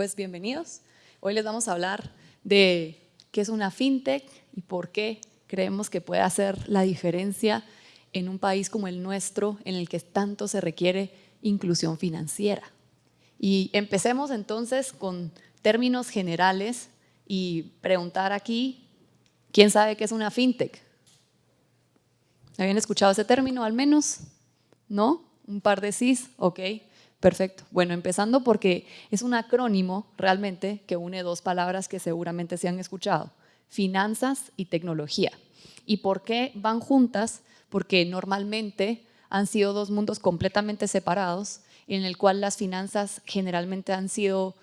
pues bienvenidos. Hoy les vamos a hablar de qué es una fintech y por qué creemos que puede hacer la diferencia en un país como el nuestro, en el que tanto se requiere inclusión financiera. Y empecemos entonces con términos generales y preguntar aquí, ¿quién sabe qué es una fintech? ¿Habían escuchado ese término al menos? ¿No? Un par de cis, ok. Perfecto. Bueno, empezando porque es un acrónimo realmente que une dos palabras que seguramente se han escuchado, finanzas y tecnología. ¿Y por qué van juntas? Porque normalmente han sido dos mundos completamente separados en el cual las finanzas generalmente han sido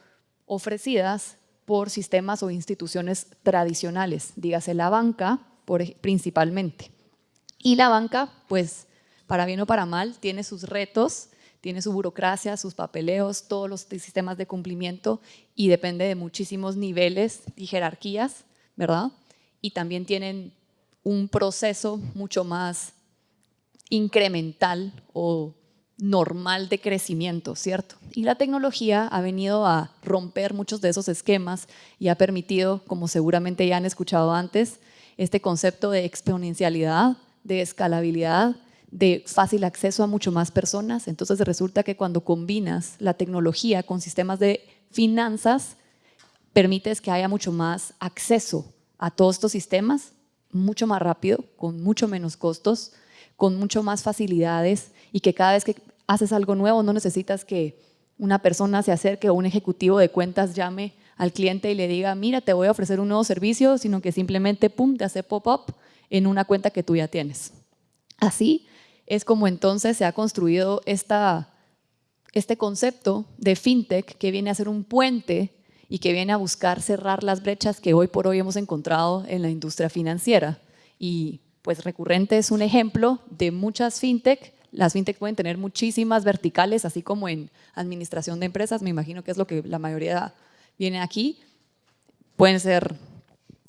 ofrecidas por sistemas o instituciones tradicionales, dígase la banca principalmente. Y la banca, pues, para bien o para mal, tiene sus retos tiene su burocracia, sus papeleos, todos los sistemas de cumplimiento y depende de muchísimos niveles y jerarquías, ¿verdad? Y también tienen un proceso mucho más incremental o normal de crecimiento, ¿cierto? Y la tecnología ha venido a romper muchos de esos esquemas y ha permitido, como seguramente ya han escuchado antes, este concepto de exponencialidad, de escalabilidad, de fácil acceso a mucho más personas. Entonces resulta que cuando combinas la tecnología con sistemas de finanzas, permites que haya mucho más acceso a todos estos sistemas, mucho más rápido, con mucho menos costos, con mucho más facilidades y que cada vez que haces algo nuevo no necesitas que una persona se acerque o un ejecutivo de cuentas llame al cliente y le diga, mira, te voy a ofrecer un nuevo servicio, sino que simplemente, pum, te hace pop-up en una cuenta que tú ya tienes. Así, es como entonces se ha construido este concepto de fintech que viene a ser un puente y que viene a buscar cerrar las brechas que hoy por hoy hemos encontrado en la industria financiera. Y pues Recurrente es un ejemplo de muchas fintech. Las fintech pueden tener muchísimas verticales, así como en administración de empresas, me imagino que es lo que la mayoría viene aquí. Pueden ser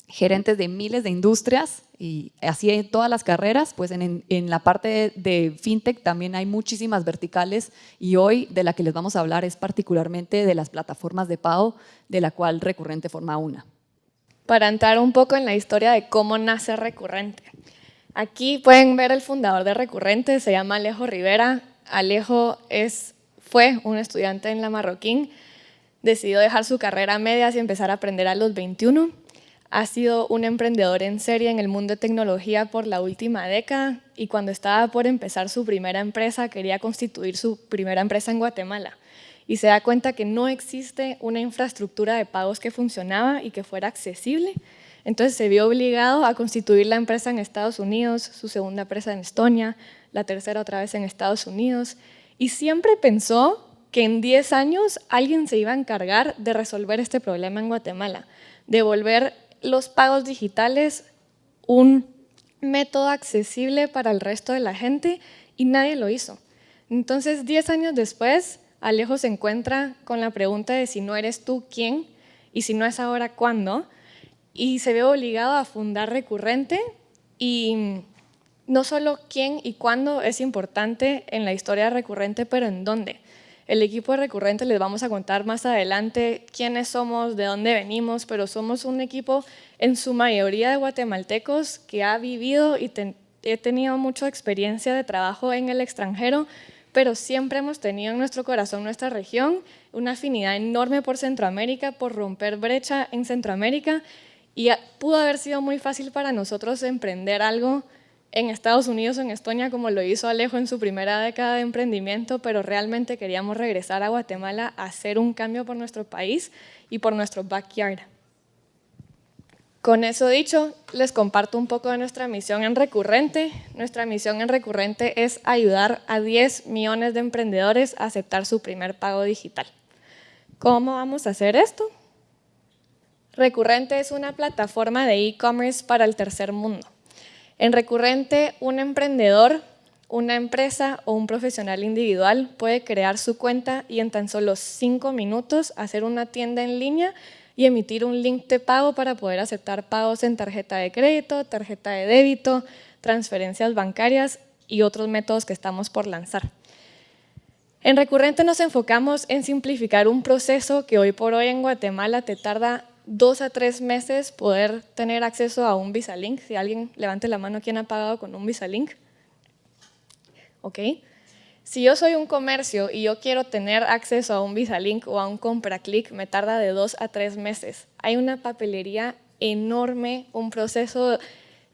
gerentes de miles de industrias y así en todas las carreras, pues en, la parte de, fintech también hay muchísimas verticales y hoy de la que les vamos a hablar es particularmente de las plataformas de pago, de la cual Recurrente forma una. Para entrar un poco en la historia de cómo nace Recurrente. Aquí pueden ver el fundador de Recurrente, se llama Alejo Rivera. Alejo es, fue un estudiante en la Marroquín, decidió dejar su carrera media y empezar a aprender a los 21 ha sido un emprendedor en serie en el mundo de tecnología por la última década y cuando estaba por empezar su primera empresa quería constituir su primera empresa en Guatemala y se da cuenta que no existe una infraestructura de pagos que funcionaba y que fuera accesible. Entonces se vio obligado a constituir la empresa en Estados Unidos, su segunda empresa en Estonia, la tercera otra vez en Estados Unidos y siempre pensó que en 10 años alguien se iba a encargar de resolver este problema en Guatemala, de volver los pagos digitales un método accesible para el resto de la gente y nadie lo hizo. Entonces, 10 años después, Alejo se encuentra con la pregunta de si no eres tú, ¿quién? Y si no es ahora, ¿cuándo? Y se ve obligado a fundar Recurrente y no solo quién y cuándo es importante en la historia Recurrente, pero en dónde. El equipo Recurrente les vamos a contar más adelante quiénes somos, de dónde venimos, pero somos un equipo en su mayoría de guatemaltecos que ha vivido y he tenido mucha experiencia de trabajo en el extranjero, pero siempre hemos tenido en nuestro corazón nuestra región, una afinidad enorme por Centroamérica, por romper brecha en Centroamérica y pudo haber sido muy fácil para nosotros emprender algo en Estados Unidos o en Estonia como lo hizo Alejo en su primera década de emprendimiento, pero realmente queríamos regresar a Guatemala a hacer un cambio por nuestro país y por nuestro backyard. Con eso dicho, les comparto un poco de nuestra misión en Recurrente. Nuestra misión en Recurrente es ayudar a 10 millones de emprendedores a aceptar su primer pago digital. ¿Cómo vamos a hacer esto? Recurrente es una plataforma de e-commerce para el tercer mundo. En recurrente, un emprendedor, una empresa o un profesional individual puede crear su cuenta y en tan solo cinco minutos hacer una tienda en línea y emitir un link de pago para poder aceptar pagos en tarjeta de crédito, tarjeta de débito, transferencias bancarias y otros métodos que estamos por lanzar. En Recurrente nos enfocamos en simplificar un proceso que hoy por hoy en Guatemala te tarda dos a tres meses poder tener acceso a un Visa Link. Si alguien levante la mano, ¿quién ha pagado con un Visa Link? ¿Ok? Si yo soy un comercio y yo quiero tener acceso a un Visa Link o a un compra click, me tarda de dos a tres meses. Hay una papelería enorme, un proceso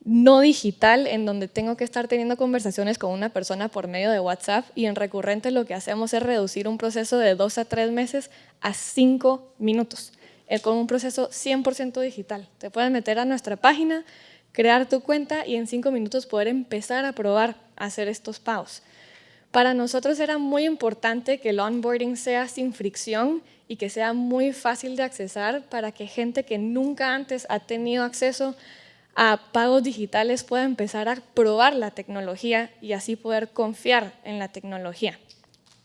no digital en donde tengo que estar teniendo conversaciones con una persona por medio de WhatsApp y en recurrente lo que hacemos es reducir un proceso de dos a tres meses a cinco minutos eh, con un proceso 100% digital. Te puedes meter a nuestra página, crear tu cuenta y en cinco minutos poder empezar a probar a hacer estos pagos. Para nosotros era muy importante que el onboarding sea sin fricción y que sea muy fácil de accesar para que gente que nunca antes ha tenido acceso a pagos digitales pueda empezar a probar la tecnología y así poder confiar en la tecnología.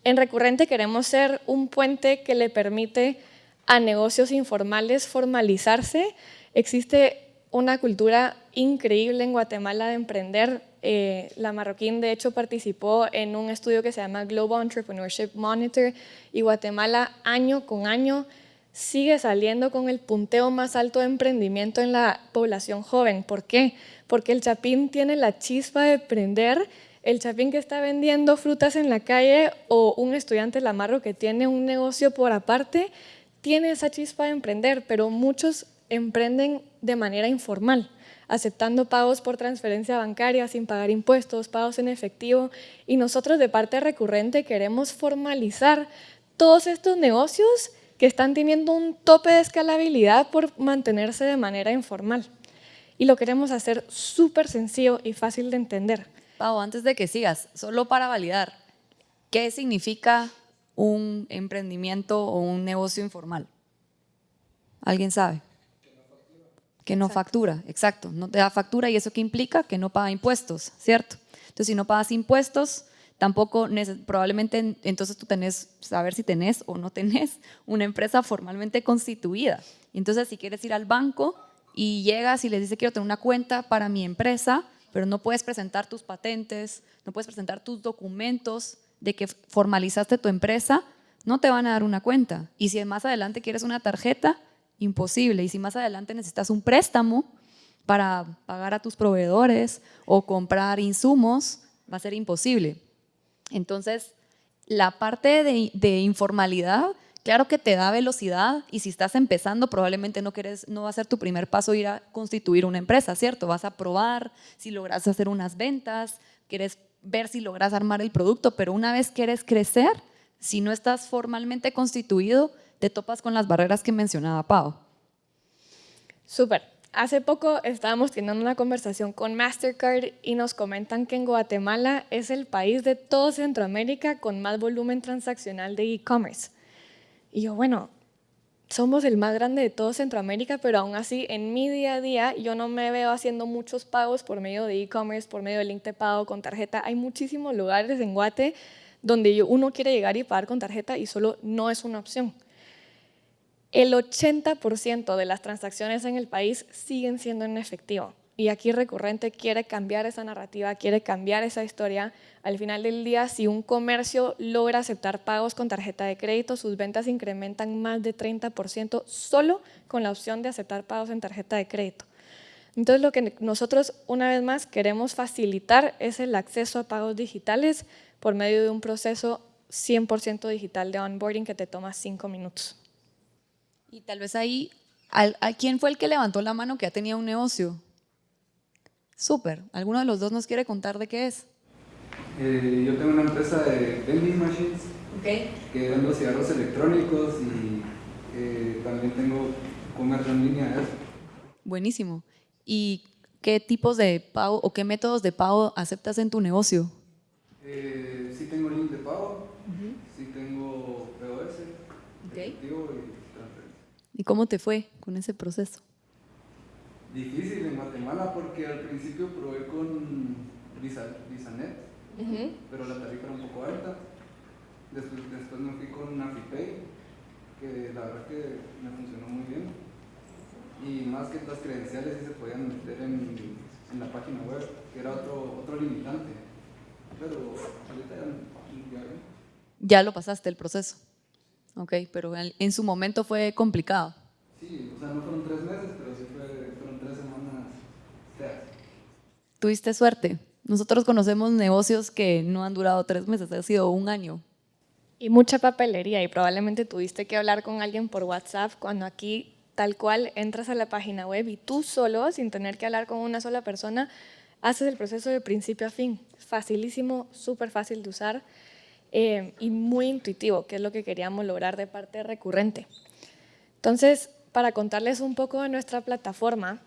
En Recurrente queremos ser un puente que le permite a negocios informales formalizarse. Existe una cultura increíble en Guatemala de emprender. Eh, la Marroquín, de hecho, participó en un estudio que se llama Global Entrepreneurship Monitor y Guatemala año con año sigue saliendo con el punteo más alto de emprendimiento en la población joven. ¿Por qué? Porque el chapín tiene la chispa de emprender, el chapín que está vendiendo frutas en la calle o un estudiante la Marro que tiene un negocio por aparte, tiene esa chispa de emprender, pero muchos emprenden de manera informal, aceptando pagos por transferencia bancaria sin pagar impuestos, pagos en efectivo, y nosotros de parte recurrente queremos formalizar todos estos negocios que están teniendo un tope de escalabilidad por mantenerse de manera informal. Y lo queremos hacer súper sencillo y fácil de entender. Pau, antes de que sigas, solo para validar, ¿qué significa un emprendimiento o un negocio informal? ¿Alguien sabe? Que no factura, exacto. No te da factura y eso qué implica? Que no paga impuestos, ¿cierto? Entonces, si no pagas impuestos, tampoco probablemente entonces tú tenés, saber si tenés o no tenés una empresa formalmente constituida. Entonces, si quieres ir al banco y llegas y les dices quiero tener una cuenta para mi empresa, pero no puedes presentar tus patentes, no puedes presentar tus documentos de que formalizaste tu empresa, no te van a dar una cuenta. Y si más adelante quieres una tarjeta, imposible. Y si más adelante necesitas un préstamo para pagar a tus proveedores o comprar insumos, va a ser imposible. Entonces, la parte de, informalidad, claro que te da velocidad y si estás empezando probablemente no, quieres, no va a ser tu primer paso ir a constituir una empresa, ¿cierto? Vas a probar si logras hacer unas ventas, quieres ver si logras armar el producto, pero una vez quieres crecer, si no estás formalmente constituido, te topas con las barreras que mencionaba Pau. Súper. Hace poco estábamos teniendo una conversación con Mastercard y nos comentan que en Guatemala es el país de todo Centroamérica con más volumen transaccional de e-commerce. Y yo, bueno, somos el más grande de todo Centroamérica, pero aún así en mi día a día yo no me veo haciendo muchos pagos por medio de e-commerce, por medio de link de pago con tarjeta. Hay muchísimos lugares en Guate donde uno quiere llegar y pagar con tarjeta y solo no es una opción. El 80% de las transacciones en el país siguen siendo en efectivo. Y aquí Recurrente quiere cambiar esa narrativa, quiere cambiar esa historia. Al final del día, si un comercio logra aceptar pagos con tarjeta de crédito, sus ventas incrementan más de 30% solo con la opción de aceptar pagos en tarjeta de crédito. Entonces, lo que nosotros, una vez más, queremos facilitar es el acceso a pagos digitales por medio de un proceso 100% digital de onboarding que te toma cinco minutos. Y tal vez ahí, ¿a quién fue el que levantó la mano que ya tenía un negocio? Súper. ¿Alguno de los dos nos quiere contar de qué es? Eh, yo tengo una empresa de vending machines okay. que vendo cigarros electrónicos y eh, también tengo comercio en línea. Buenísimo. ¿Y qué tipos de pago o qué métodos de pago aceptas en tu negocio? Eh, sí tengo link de pago, sí tengo POS, okay. ¿Y cómo te fue con ese proceso? Difícil en Guatemala porque al principio probé con VisaNet, pero la tarifa era un poco alta. Después, después me fui con Afipay, que la verdad que me funcionó muy bien. Y más que las credenciales sí se podían meter en, en la página web, que era otro, otro limitante. Pero ahorita ya, ya ya lo pasaste el proceso. Ok, pero en, su momento fue complicado. Sí, o sea, no fueron tres meses, pero sí fueron tres semanas Tuviste suerte. Nosotros conocemos negocios que no han durado tres meses, ha sido un año. Y mucha papelería y probablemente tuviste que hablar con alguien por WhatsApp cuando aquí tal cual entras a la página web y tú solo, sin tener que hablar con una sola persona, haces el proceso de principio a fin. Facilísimo, súper fácil de usar eh, y muy intuitivo, que es lo que queríamos lograr de parte recurrente. Entonces, para contarles un poco de nuestra plataforma,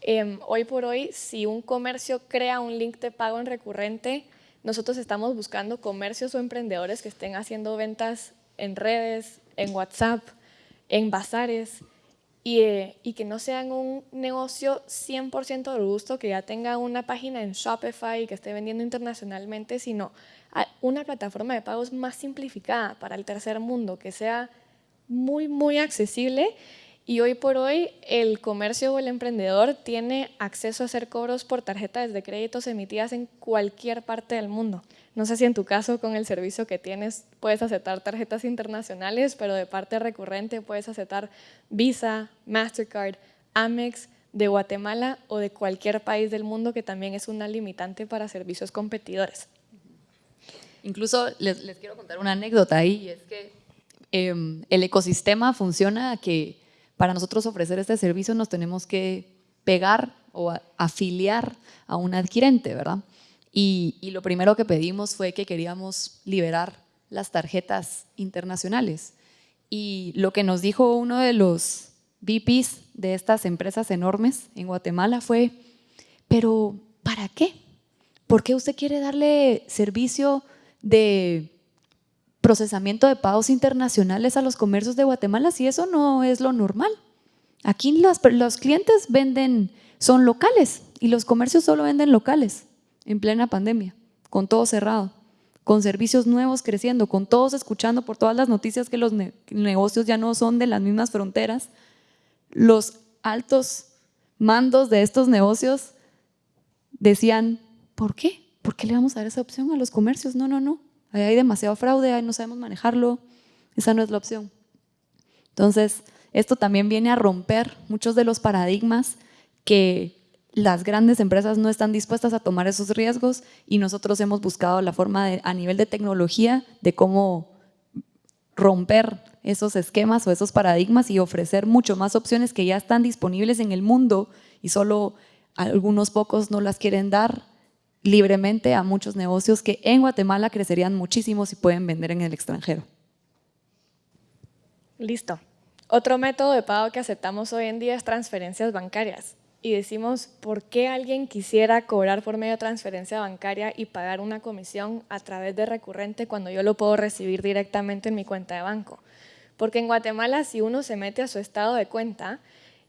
em, hoy por hoy, si un comercio crea un link de pago en recurrente, nosotros estamos buscando comercios o emprendedores que estén haciendo ventas en redes, en WhatsApp, en bazares, eh, y, que no sean un negocio 100% robusto, que ya tenga una página en Shopify y que esté vendiendo internacionalmente, sino una plataforma de pagos más simplificada para el tercer mundo, que sea muy, muy accesible. Y hoy por hoy el comercio o el emprendedor tiene acceso a hacer cobros por tarjetas de créditos emitidas en cualquier parte del mundo. No sé si en tu caso con el servicio que tienes puedes aceptar tarjetas internacionales, pero de parte recurrente puedes aceptar Visa, Mastercard, Amex de Guatemala o de cualquier país del mundo que también es una limitante para servicios competidores. Incluso les, quiero contar una anécdota ahí, y es que em, el ecosistema funciona que para nosotros ofrecer este servicio nos tenemos que pegar o afiliar a un adquirente, ¿verdad? Y, lo primero que pedimos fue que queríamos liberar las tarjetas internacionales. Y lo que nos dijo uno de los VPs de estas empresas enormes en Guatemala fue, pero ¿para qué? ¿Por qué usted quiere darle servicio de procesamiento de pagos internacionales a los comercios de Guatemala si eso no es lo normal? Aquí los, los clientes venden, son locales y los comercios solo venden locales en plena pandemia, con todo cerrado, con servicios nuevos creciendo, con todos escuchando por todas las noticias que los negocios ya no son de las mismas fronteras, los altos mandos de estos negocios decían, ¿por qué? ¿Por qué le vamos a dar esa opción a los comercios? No, no, no, hay demasiado fraude, ahí no sabemos manejarlo, esa no es la opción. Entonces, esto también viene a romper muchos de los paradigmas que las grandes empresas no están dispuestas a tomar esos riesgos y nosotros hemos buscado la forma a nivel de tecnología de cómo romper esos esquemas o esos paradigmas y ofrecer mucho más opciones que ya están disponibles en el mundo y solo algunos pocos no las quieren dar libremente a muchos negocios que en Guatemala crecerían muchísimo si pueden vender en el extranjero. Listo. Otro método de pago que aceptamos hoy en día es transferencias bancarias y decimos, ¿por qué alguien quisiera cobrar por medio de transferencia bancaria y pagar una comisión a través de recurrente cuando yo lo puedo recibir directamente en mi cuenta de banco? Porque en Guatemala, si uno se mete a su estado de cuenta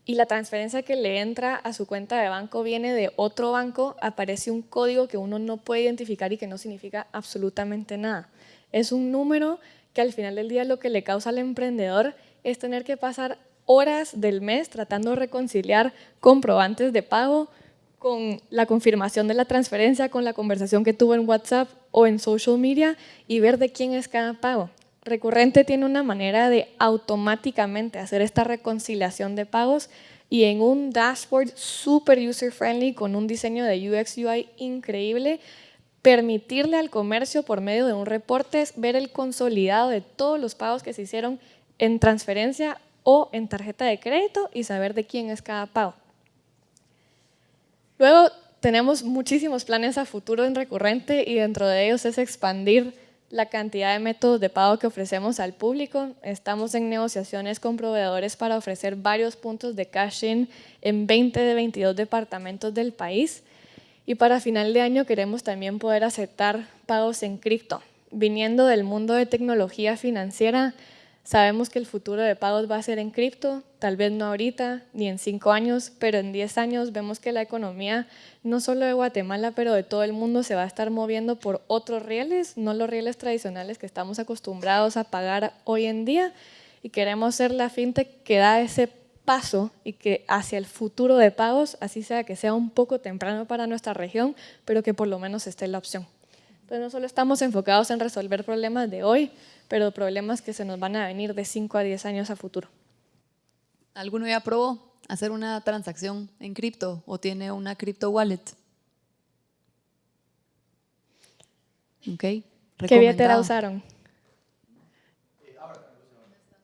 y la transferencia que le entra a su cuenta de banco viene de otro banco, aparece un código que uno no puede identificar y que no significa absolutamente nada. Es un número que al final del día lo que le causa al emprendedor es tener que pasar horas del mes tratando de reconciliar comprobantes de pago con la confirmación de la transferencia, con la conversación que tuvo en WhatsApp o en social media y ver de quién es cada pago. Recurrente tiene una manera de automáticamente hacer esta reconciliación de pagos y en un dashboard super user friendly con un diseño de UX UI increíble, permitirle al comercio por medio de un reporte ver el consolidado de todos los pagos que se hicieron en transferencia o en tarjeta de crédito y saber de quién es cada pago. Luego tenemos muchísimos planes a futuro en recurrente y dentro de ellos es expandir la cantidad de métodos de pago que ofrecemos al público. Estamos en negociaciones con proveedores para ofrecer varios puntos de cash-in en 20 de 22 departamentos del país. Y para final de año queremos también poder aceptar pagos en cripto. Viniendo del mundo de tecnología financiera, Sabemos que el futuro de pagos va a ser en cripto, tal vez no ahorita ni en cinco años, pero en diez años vemos que la economía, no solo de Guatemala, pero de todo el mundo, se va a estar moviendo por otros rieles, no los rieles tradicionales que estamos acostumbrados a pagar hoy en día. Y queremos ser la fintech que da ese paso y que hacia el futuro de pagos, así sea que sea un poco temprano para nuestra región, pero que por lo menos esté la opción. Entonces no solo estamos enfocados en resolver problemas de hoy, pero problemas que se nos van a venir de 5 a 10 años a futuro. ¿Alguno ya probó hacer una transacción en cripto o tiene una crypto wallet? Ok. ¿Qué billetera usaron?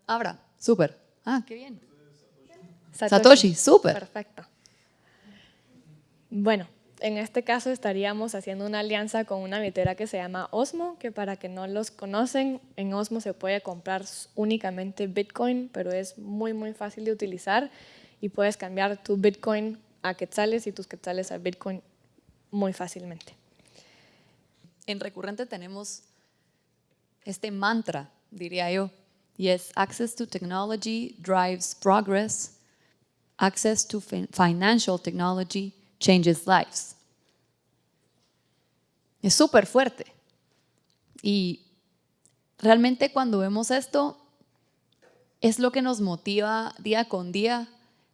Abra, súper. Ah, qué bien. Satoshi, súper. Perfecto. Bueno, en este caso estaríamos haciendo una alianza con una billetera que se llama Osmo, que para que no los conocen, en Osmo se puede comprar únicamente Bitcoin, pero es muy, muy fácil de utilizar y puedes cambiar tu Bitcoin a quetzales y tus quetzales a Bitcoin muy fácilmente. En Recurrente tenemos este mantra, diría yo, y es Access to Technology drives progress, Access to Financial Technology changes lives. Es súper fuerte. Y realmente cuando vemos esto, es lo que nos motiva día con día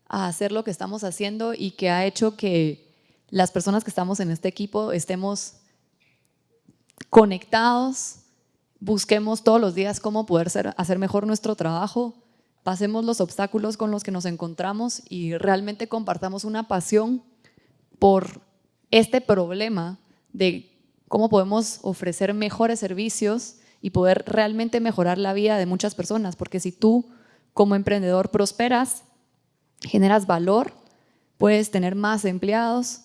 a hacer lo que estamos haciendo y que ha hecho que las personas que estamos en este equipo estemos conectados, busquemos todos los días cómo poder hacer mejor nuestro trabajo, pasemos los obstáculos con los que nos encontramos y realmente compartamos una pasión por este problema de cómo podemos ofrecer mejores servicios y poder realmente mejorar la vida de muchas personas, porque si tú como emprendedor prosperas, generas valor, puedes tener más empleados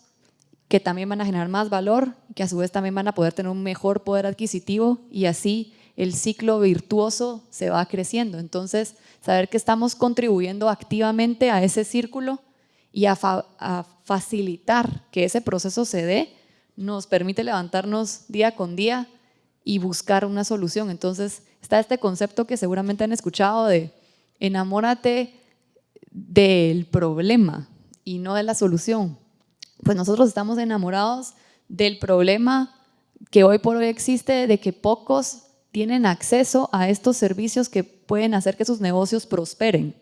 que también van a generar más valor, que a su vez también van a poder tener un mejor poder adquisitivo y así el ciclo virtuoso se va creciendo. Entonces, saber que estamos contribuyendo activamente a ese círculo y a, facilitar que ese proceso se dé, nos permite levantarnos día con día y buscar una solución. Entonces está este concepto que seguramente han escuchado de enamórate del problema y no de la solución. Pues nosotros estamos enamorados del problema que hoy por hoy existe, de que pocos tienen acceso a estos servicios que pueden hacer que sus negocios prosperen.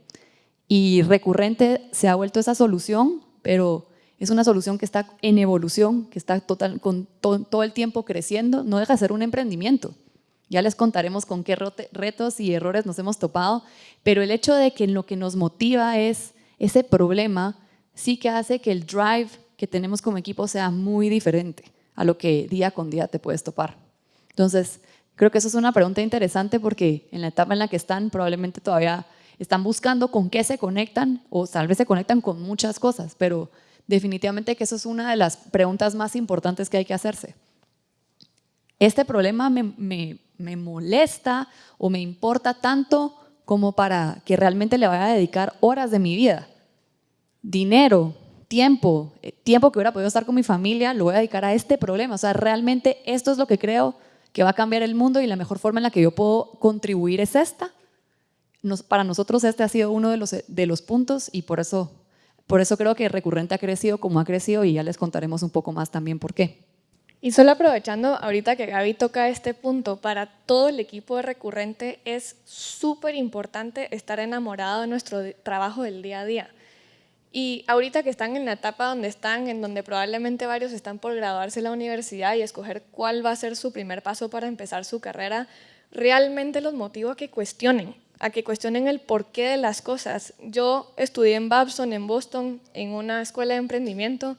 Y recurrente se ha vuelto esa solución, pero es una solución que está en evolución, que está total, con todo el tiempo creciendo, no deja de ser un emprendimiento. Ya les contaremos con qué retos y errores nos hemos topado, pero el hecho de que lo que nos motiva es ese problema, sí que hace que el drive que tenemos como equipo sea muy diferente a lo que día con día te puedes topar. Entonces, creo que eso es una pregunta interesante porque en la etapa en la que están probablemente todavía están buscando con qué se conectan o tal vez se conectan con muchas cosas, pero definitivamente que eso es una de las preguntas más importantes que hay que hacerse. Este problema me, molesta o me importa tanto como para que realmente le vaya a dedicar horas de mi vida, dinero, tiempo, eh, tiempo que hubiera podido estar con mi familia, lo voy a dedicar a este problema. O sea, realmente esto es lo que creo que va a cambiar el mundo y la mejor forma en la que yo puedo contribuir es esta para nosotros este ha sido uno de los, de los puntos y por eso, por eso creo que Recurrente ha crecido como ha crecido y ya les contaremos un poco más también por qué. Y solo aprovechando ahorita que Gaby toca este punto, para todo el equipo de Recurrente es súper importante estar enamorado de nuestro trabajo del día a día. Y ahorita que están en la etapa donde están, en donde probablemente varios están por graduarse en la universidad y escoger cuál va a ser su primer paso para empezar su carrera, realmente los motivo a que cuestionen a que cuestionen el porqué de las cosas. Yo estudié en Babson, en Boston, en una escuela de emprendimiento,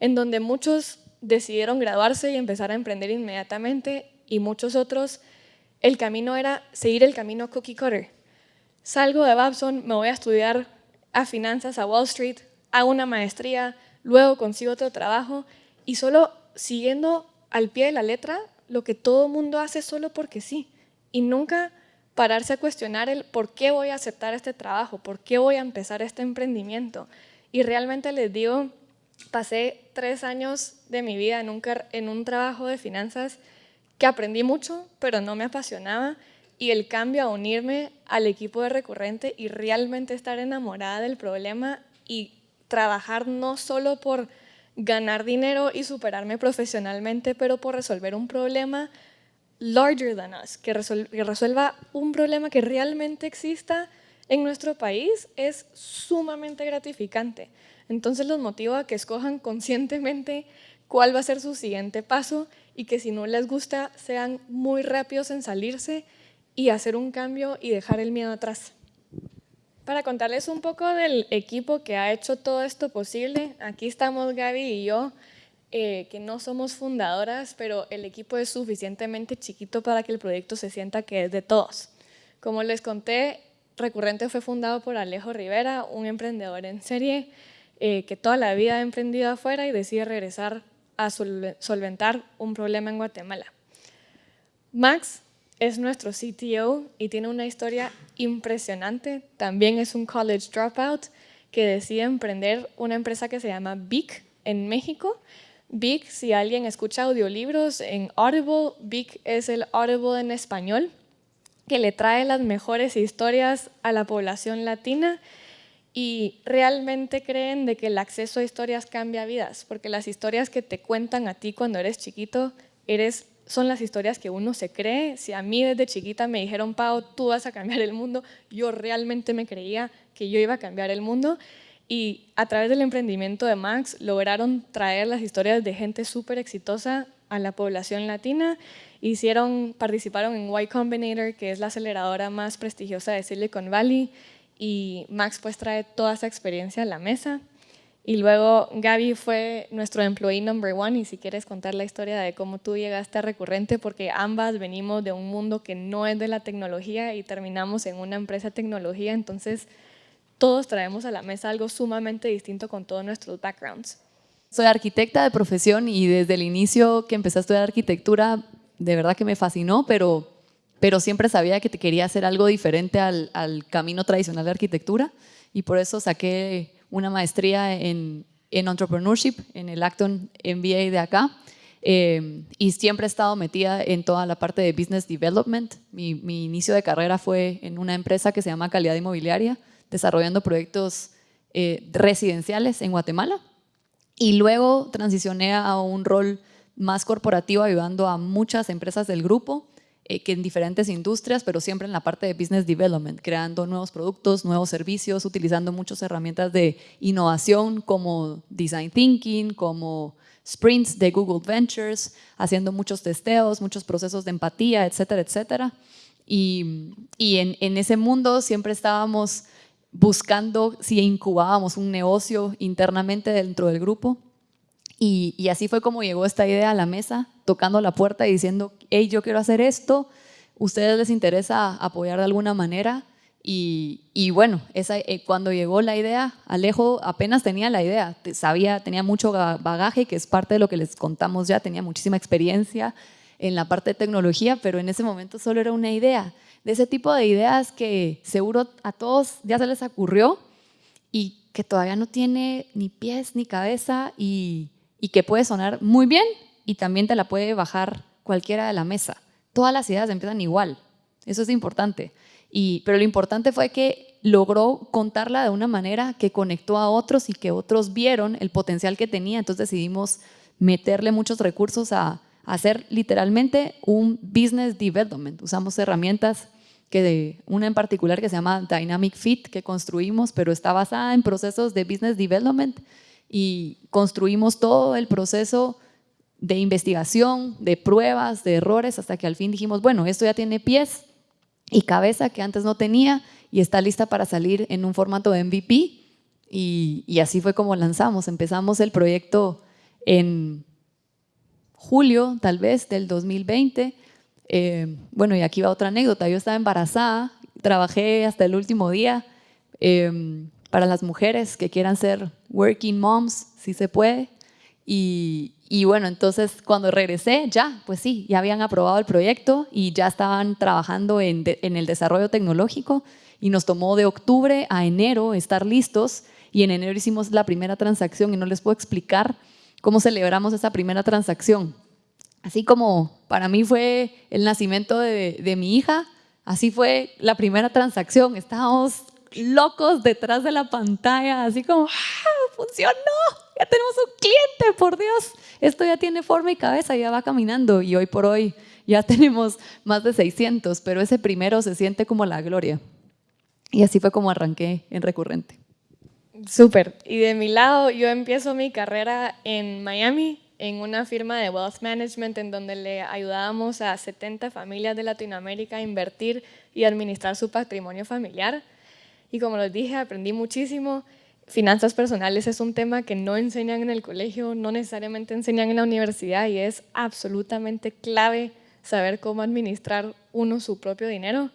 en donde muchos decidieron graduarse y empezar a emprender inmediatamente y muchos otros, el camino era seguir el camino cookie cutter. Salgo de Babson, me voy a estudiar a finanzas a Wall Street, hago una maestría, luego consigo otro trabajo y solo siguiendo al pie de la letra lo que todo mundo hace solo porque sí. Y nunca pararse a cuestionar el por qué voy a aceptar este trabajo, por qué voy a empezar este emprendimiento. Y realmente les digo, pasé tres años de mi vida en un, en un trabajo de finanzas que aprendí mucho, pero no me apasionaba. Y el cambio a unirme al equipo de recurrente y realmente estar enamorada del problema y trabajar no solo por ganar dinero y superarme profesionalmente, pero por resolver un problema larger than us, que, resuelva un problema que realmente exista en nuestro país, es sumamente gratificante. Entonces los motivo a que escojan conscientemente cuál va a ser su siguiente paso y que si no les gusta sean muy rápidos en salirse y hacer un cambio y dejar el miedo atrás. Para contarles un poco del equipo que ha hecho todo esto posible, aquí estamos Gaby y yo, eh, que no somos fundadoras, pero el equipo es suficientemente chiquito para que el proyecto se sienta que es de todos. Como les conté, Recurrente fue fundado por Alejo Rivera, un emprendedor en serie eh, que toda la vida ha emprendido afuera y decide regresar a solventar un problema en Guatemala. Max es nuestro CTO y tiene una historia impresionante. También es un college dropout que decide emprender una empresa que se llama Big en México. Big, si alguien escucha audiolibros en Audible, Big es el Audible en español, que le trae las mejores historias a la población latina y realmente creen de que el acceso a historias cambia vidas, porque las historias que te cuentan a ti cuando eres chiquito eres son las historias que uno se cree. Si a mí desde chiquita me dijeron, Pau, tú vas a cambiar el mundo, yo realmente me creía que yo iba a cambiar el mundo. Y a través del emprendimiento de Max lograron traer las historias de gente súper exitosa a la población latina. Hicieron, participaron en Y Combinator, que es la aceleradora más prestigiosa de Silicon Valley, y Max pues trae toda esa experiencia a la mesa. Y luego Gaby fue nuestro employee number one y si quieres contar la historia de cómo tú llegaste a Recurrente, porque ambas venimos de un mundo que no es de la tecnología y terminamos en una empresa de tecnología, entonces todos traemos a la mesa algo sumamente distinto con todos nuestros backgrounds. Soy arquitecta de profesión y desde el inicio que empecé a estudiar arquitectura, de verdad que me fascinó, pero, pero siempre sabía que te quería hacer algo diferente al, al camino tradicional de arquitectura y por eso saqué una maestría en, en entrepreneurship en el Acton MBA de acá. Eh, y siempre he estado metida en toda la parte de business development. Mi, mi, inicio de carrera fue en una empresa que se llama Calidad Inmobiliaria, desarrollando proyectos eh, residenciales en Guatemala. Y luego transicioné a un rol más corporativo ayudando a muchas empresas del grupo eh, que en diferentes industrias, pero siempre en la parte de business development, creando nuevos productos, nuevos servicios, utilizando muchas herramientas de innovación como design thinking, como sprints de Google Ventures, haciendo muchos testeos, muchos procesos de empatía, etcétera, etcétera. Y, y en, en ese mundo siempre estábamos buscando si incubábamos un negocio internamente dentro del grupo. Y, así fue como llegó esta idea a la mesa, tocando la puerta y diciendo, hey, yo quiero hacer esto, ¿ustedes les interesa apoyar de alguna manera? Y, bueno, esa, eh, cuando llegó la idea, Alejo apenas tenía la idea, sabía, tenía mucho bagaje, que es parte de lo que les contamos ya, tenía muchísima experiencia en la parte de tecnología, pero en ese momento solo era una idea, de ese tipo de ideas que seguro a todos ya se les ocurrió y que todavía no tiene ni pies ni cabeza y, y que puede sonar muy bien y también te la puede bajar cualquiera de la mesa. Todas las ideas empiezan igual, eso es importante. Y, pero lo importante fue que logró contarla de una manera que conectó a otros y que otros vieron el potencial que tenía, entonces decidimos meterle muchos recursos a, hacer literalmente un business development. Usamos herramientas que de una en particular que se llama Dynamic Fit que construimos, pero está basada en procesos de business development y construimos todo el proceso de investigación, de pruebas, de errores, hasta que al fin dijimos, bueno, esto ya tiene pies y cabeza que antes no tenía y está lista para salir en un formato de MVP y, así fue como lanzamos. Empezamos el proyecto en julio, tal vez, del 2020. Eh, bueno, y aquí va otra anécdota. Yo estaba embarazada, trabajé hasta el último día. Eh, para las mujeres que quieran ser working moms, si se puede. Y, bueno, entonces cuando regresé, ya, pues sí, ya habían aprobado el proyecto y ya estaban trabajando en el desarrollo tecnológico y nos tomó de octubre a enero estar listos y en enero hicimos la primera transacción y no les puedo explicar cómo celebramos esa primera transacción. Así como para mí fue el nacimiento de, de mi hija, así fue la primera transacción. Estábamos locos detrás de la pantalla, así como, ¡ah, funcionó! Ya tenemos un cliente, por Dios. Esto ya tiene forma y cabeza, ya va caminando y hoy por hoy ya tenemos más de 600, pero ese primero se siente como la gloria. Y así fue como arranqué en Recurrente. Súper. Y de mi lado, yo empiezo mi carrera en Miami, en una firma de wealth management en donde le ayudábamos a 70 familias de Latinoamérica a invertir y administrar su patrimonio familiar. Y como les dije, aprendí muchísimo. Finanzas personales es un tema que no enseñan en el colegio, no necesariamente enseñan en la universidad y es absolutamente clave saber cómo administrar uno su propio dinero.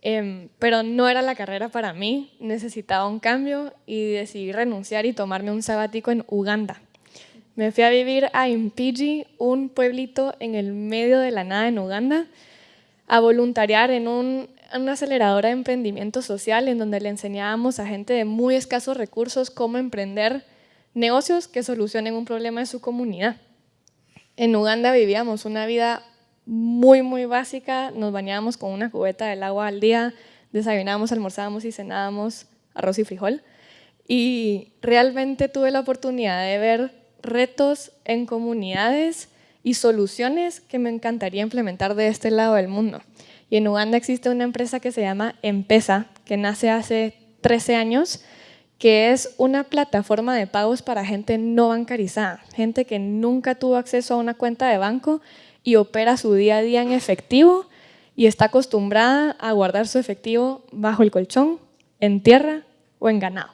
Em, pero no era la carrera para mí, necesitaba un cambio y decidí renunciar y tomarme un sabático en Uganda. Me fui a vivir a Impiji, un pueblito en el medio de la nada en Uganda, a voluntariar en un, una aceleradora de emprendimiento social en donde le enseñábamos a gente de muy escasos recursos cómo emprender negocios que solucionen un problema de su comunidad. En Uganda vivíamos una vida muy, muy básica. Nos bañábamos con una cubeta del agua al día, desayunábamos, almorzábamos y cenábamos arroz y frijol. Y realmente tuve la oportunidad de ver retos en comunidades y soluciones que me encantaría implementar de este lado del mundo. Y en Uganda existe una empresa que se llama Empesa, que nace hace 13 años, que es una plataforma de pagos para gente no bancarizada, gente que nunca tuvo acceso a una cuenta de banco y opera su día a día en efectivo y está acostumbrada a guardar su efectivo bajo el colchón, en tierra o en ganado.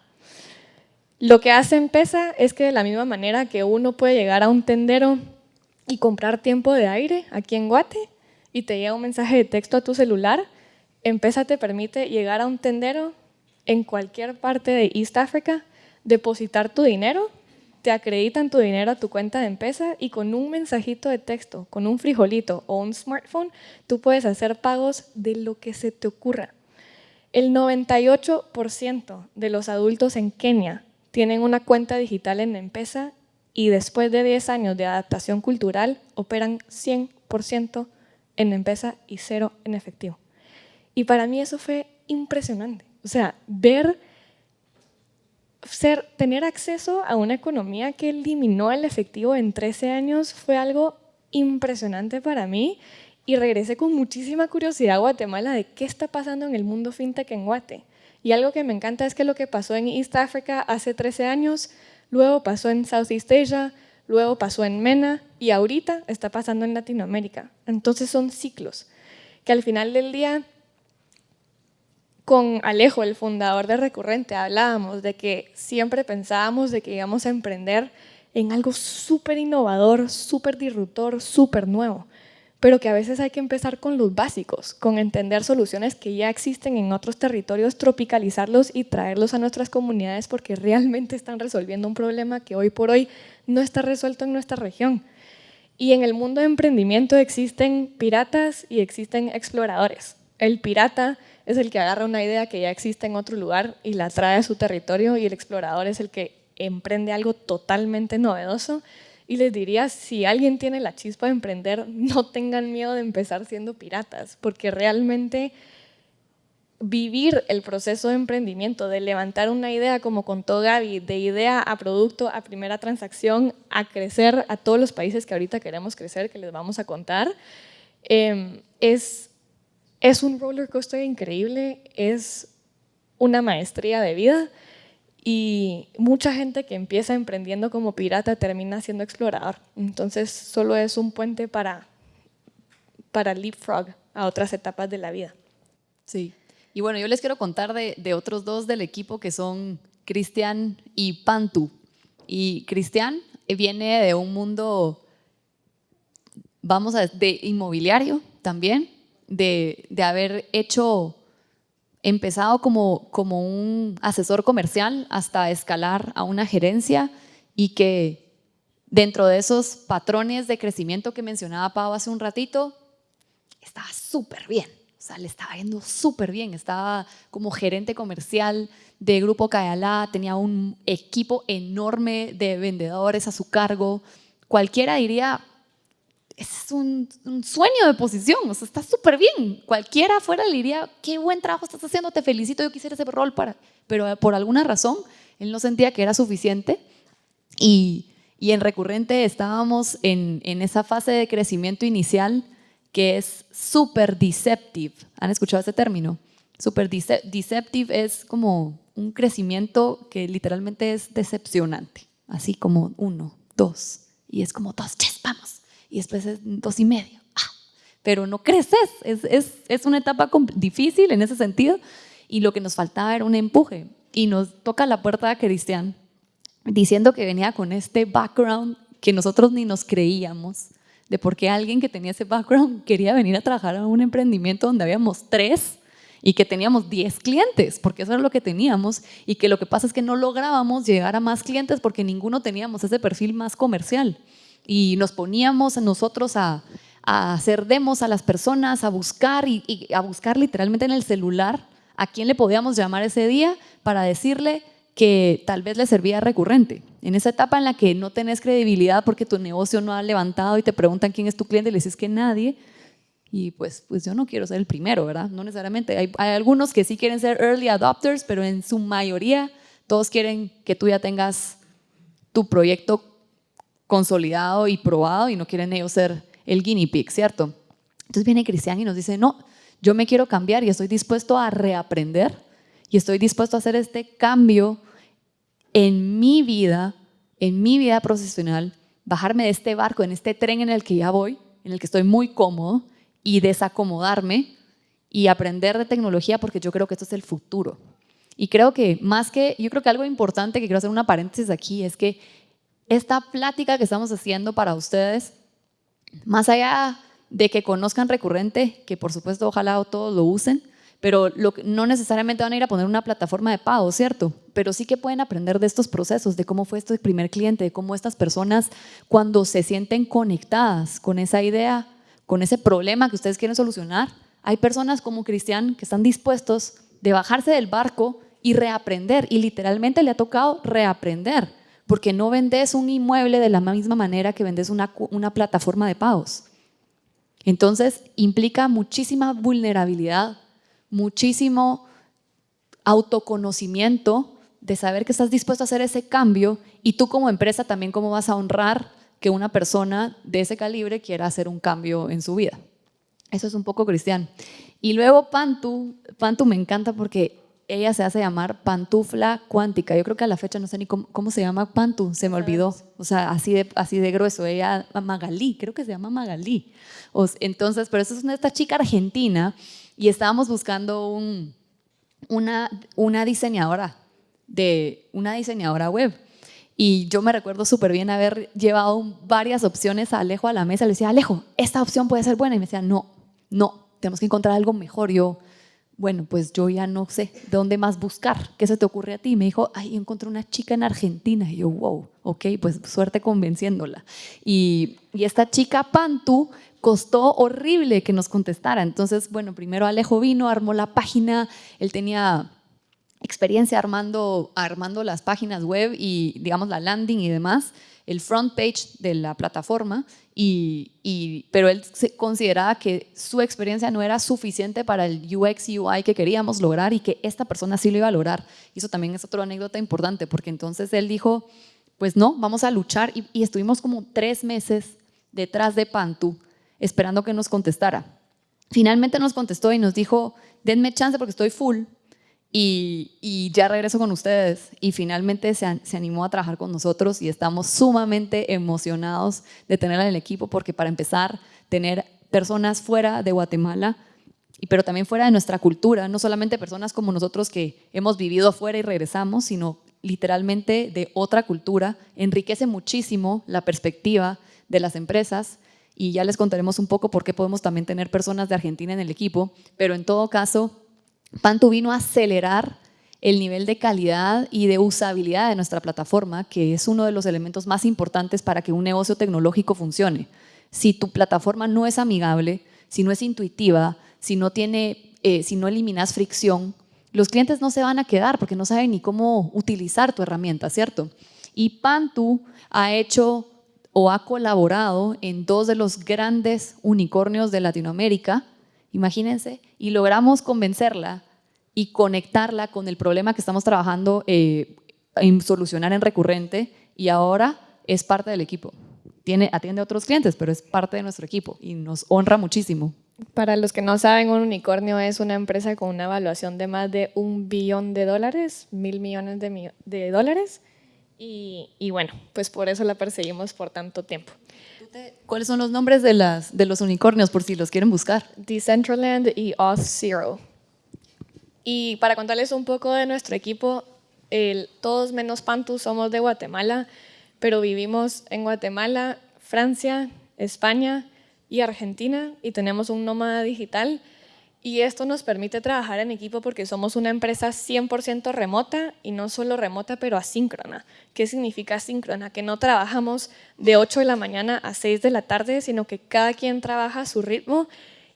Lo que hace Empesa es que de la misma manera que uno puede llegar a un tendero y comprar tiempo de aire aquí en Guate y te llega un mensaje de texto a tu celular, Empesa te permite llegar a un tendero en cualquier parte de East Africa, depositar tu dinero te acreditan tu dinero a tu cuenta de empresa y con un mensajito de texto, con un frijolito o un smartphone, tú puedes hacer pagos de lo que se te ocurra. El 98% de los adultos en Kenia tienen una cuenta digital en empresa y después de 10 años de adaptación cultural operan 100% en empresa y cero en efectivo. Y para mí eso fue impresionante. O sea, ver tener acceso a una economía que eliminó el efectivo en 13 años fue algo impresionante para mí y regresé con muchísima curiosidad a Guatemala de qué está pasando en el mundo fintech en Guate. Y algo que me encanta es que lo que pasó en East Africa hace 13 años, luego pasó en Southeast Asia, luego pasó en MENA y ahorita está pasando en Latinoamérica. Entonces son ciclos que al final del día con Alejo, el fundador de Recurrente, hablábamos de que siempre pensábamos de que íbamos a emprender en algo súper innovador, súper disruptor, súper nuevo, pero que a veces hay que empezar con los básicos, con entender soluciones que ya existen en otros territorios, tropicalizarlos y traerlos a nuestras comunidades porque realmente están resolviendo un problema que hoy por hoy no está resuelto en nuestra región. Y en el mundo de emprendimiento existen piratas y existen exploradores. El pirata es el que agarra una idea que ya existe en otro lugar y la trae a su territorio y el explorador es el que emprende algo totalmente novedoso. Y les diría, si alguien tiene la chispa de emprender, no tengan miedo de empezar siendo piratas, porque realmente vivir el proceso de emprendimiento, de levantar una idea, como contó Gaby, de idea a producto, a primera transacción, a crecer a todos los países que ahorita queremos crecer, que les vamos a contar, eh, es es un roller coaster increíble, es una maestría de vida y mucha gente que empieza emprendiendo como pirata termina siendo explorador. Entonces solo es un puente para, para leapfrog a otras etapas de la vida. Sí. Y bueno, yo les quiero contar de, de otros dos del equipo que son Cristian y Pantu. Y Cristian viene de un mundo, vamos de inmobiliario también, de, haber hecho, empezado como, como un asesor comercial hasta escalar a una gerencia y que dentro de esos patrones de crecimiento que mencionaba Pau hace un ratito, estaba súper bien. O sea, le estaba yendo súper bien. Estaba como gerente comercial de Grupo Cayalá, tenía un equipo enorme de vendedores a su cargo. Cualquiera diría, es un, sueño de posición, o sea, está súper bien. Cualquiera afuera le diría, qué buen trabajo estás haciendo, te felicito, yo quisiera ese rol para... Pero por alguna razón, él no sentía que era suficiente y, y en recurrente estábamos en, en, esa fase de crecimiento inicial que es súper deceptive. ¿Han escuchado ese término? Super deceptive es como un crecimiento que literalmente es decepcionante, así como uno, dos, y es como dos, yes, vamos, y después es dos y medio, ah, pero no creces, es, es, es una etapa difícil en ese sentido, y lo que nos faltaba era un empuje, y nos toca la puerta de Cristian diciendo que venía con este background que nosotros ni nos creíamos, de por qué alguien que tenía ese background quería venir a trabajar a un emprendimiento donde habíamos tres y que teníamos 10 clientes, porque eso era lo que teníamos, y que lo que pasa es que no lográbamos llegar a más clientes porque ninguno teníamos ese perfil más comercial. Y nos poníamos nosotros a, hacer demos a las personas, a buscar y, a buscar literalmente en el celular a quién le podíamos llamar ese día para decirle que tal vez le servía recurrente. En esa etapa en la que no tenés credibilidad porque tu negocio no ha levantado y te preguntan quién es tu cliente y le dices que nadie, y pues, pues yo no quiero ser el primero, ¿verdad? No necesariamente. Hay, algunos que sí quieren ser early adopters, pero en su mayoría todos quieren que tú ya tengas tu proyecto consolidado y probado y no quieren ellos ser el guinea pig, ¿cierto? Entonces viene Cristian y nos dice, no, yo me quiero cambiar y estoy dispuesto a reaprender y estoy dispuesto a hacer este cambio en mi vida, en mi vida profesional, bajarme de este barco, en este tren en el que ya voy, en el que estoy muy cómodo y desacomodarme y aprender de tecnología porque yo creo que esto es el futuro. Y creo que más que, yo creo que algo importante que quiero hacer una paréntesis aquí es que esta plática que estamos haciendo para ustedes, más allá de que conozcan recurrente, que por supuesto ojalá todos lo usen, pero no necesariamente van a ir a poner una plataforma de pago, ¿cierto? Pero sí que pueden aprender de estos procesos, de cómo fue este primer cliente, de cómo estas personas cuando se sienten conectadas con esa idea con ese problema que ustedes quieren solucionar, hay personas como Cristian que están dispuestos de bajarse del barco y reaprender. Y literalmente le ha tocado reaprender, porque no vendes un inmueble de la misma manera que vendes una, plataforma de pagos. Entonces implica muchísima vulnerabilidad, muchísimo autoconocimiento de saber que estás dispuesto a hacer ese cambio y tú como empresa también cómo vas a honrar que una persona de ese calibre quiera hacer un cambio en su vida. Eso es un poco cristiano. Y luego Pantu, Pantu me encanta porque ella se hace llamar pantufla cuántica. Yo creo que a la fecha no sé ni cómo, se llama Pantu, se me olvidó. O sea, así de, así de grueso. Ella, Magalí, creo que se llama Magalí. entonces, pero eso es una, esta chica argentina y estábamos buscando un, una, una diseñadora de una diseñadora web y yo me recuerdo súper bien haber llevado varias opciones a Alejo a la mesa. Le decía, Alejo, esta opción puede ser buena. Y me decía, no, no, tenemos que encontrar algo mejor. Yo, bueno, pues yo ya no sé de dónde más buscar. ¿Qué se te ocurre a ti? me dijo, ay, encontré una chica en Argentina. Y yo, wow, ok, pues suerte convenciéndola. Y, y esta chica Pantu costó horrible que nos contestara. Entonces, bueno, primero Alejo vino, armó la página. Él tenía experiencia armando, armando las páginas web y, digamos, la landing y demás, el front page de la plataforma, y, pero él consideraba que su experiencia no era suficiente para el UX UI que queríamos lograr y que esta persona sí lo iba a lograr. Y eso también es otra anécdota importante, porque entonces él dijo, pues no, vamos a luchar, y, y estuvimos como tres meses detrás de Pantu, esperando que nos contestara. Finalmente nos contestó y nos dijo, denme chance porque estoy full, y, ya regreso con ustedes. Y finalmente se, se, animó a trabajar con nosotros y estamos sumamente emocionados de tenerla en el equipo porque para empezar, tener personas fuera de Guatemala, pero también fuera de nuestra cultura, no solamente personas como nosotros que hemos vivido afuera y regresamos, sino literalmente de otra cultura, enriquece muchísimo la perspectiva de las empresas. Y ya les contaremos un poco por qué podemos también tener personas de Argentina en el equipo, pero en todo caso Pantu vino a acelerar el nivel de calidad y de usabilidad de nuestra plataforma, que es uno de los elementos más importantes para que un negocio tecnológico funcione. Si tu plataforma no es amigable, si no es intuitiva, si no, eh, eliminas fricción, los clientes no se van a quedar porque no saben ni cómo utilizar tu herramienta, ¿cierto? Y Pantu ha hecho o ha colaborado en dos de los grandes unicornios de Latinoamérica, imagínense, y logramos convencerla y conectarla con el problema que estamos trabajando eh, en solucionar en recurrente y ahora es parte del equipo. tiene, atiende a otros clientes, pero es parte de nuestro equipo y nos honra muchísimo. Para los que no saben, un unicornio es una empresa con una evaluación de más de un billón de dólares, mil millones de, dólares. Y, bueno, pues por eso la perseguimos por tanto tiempo. ¿Cuáles son los nombres de, las, de los unicornios por si los quieren buscar? Decentraland y Auth0. Y para contarles un poco de nuestro equipo, todos menos Pantu somos de Guatemala, pero vivimos en Guatemala, Francia, España y Argentina y tenemos un nómada digital y esto nos permite trabajar en equipo porque somos una empresa 100% remota y no solo remota, pero asíncrona. ¿Qué significa asíncrona? Que no trabajamos de 8 de la mañana a 6 de la tarde, sino que cada quien trabaja a su ritmo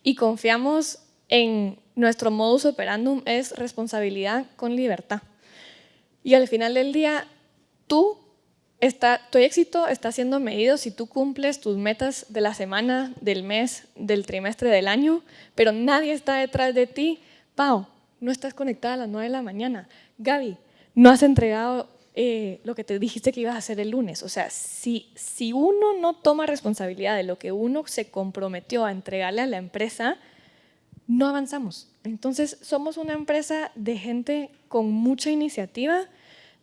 y confiamos en nuestro modus operandum es responsabilidad con libertad. Y al final del día, tú Está, tu éxito está siendo medido si tú cumples tus metas de la semana, del mes, del trimestre, del año, pero nadie está detrás de ti. Pau, no estás conectada a las 9 de la mañana. Gaby, no has entregado eh, lo que te dijiste que ibas a hacer el lunes. O sea, si, si uno no toma responsabilidad de lo que uno se comprometió a entregarle a la empresa, no avanzamos. Entonces, somos una empresa de gente con mucha iniciativa,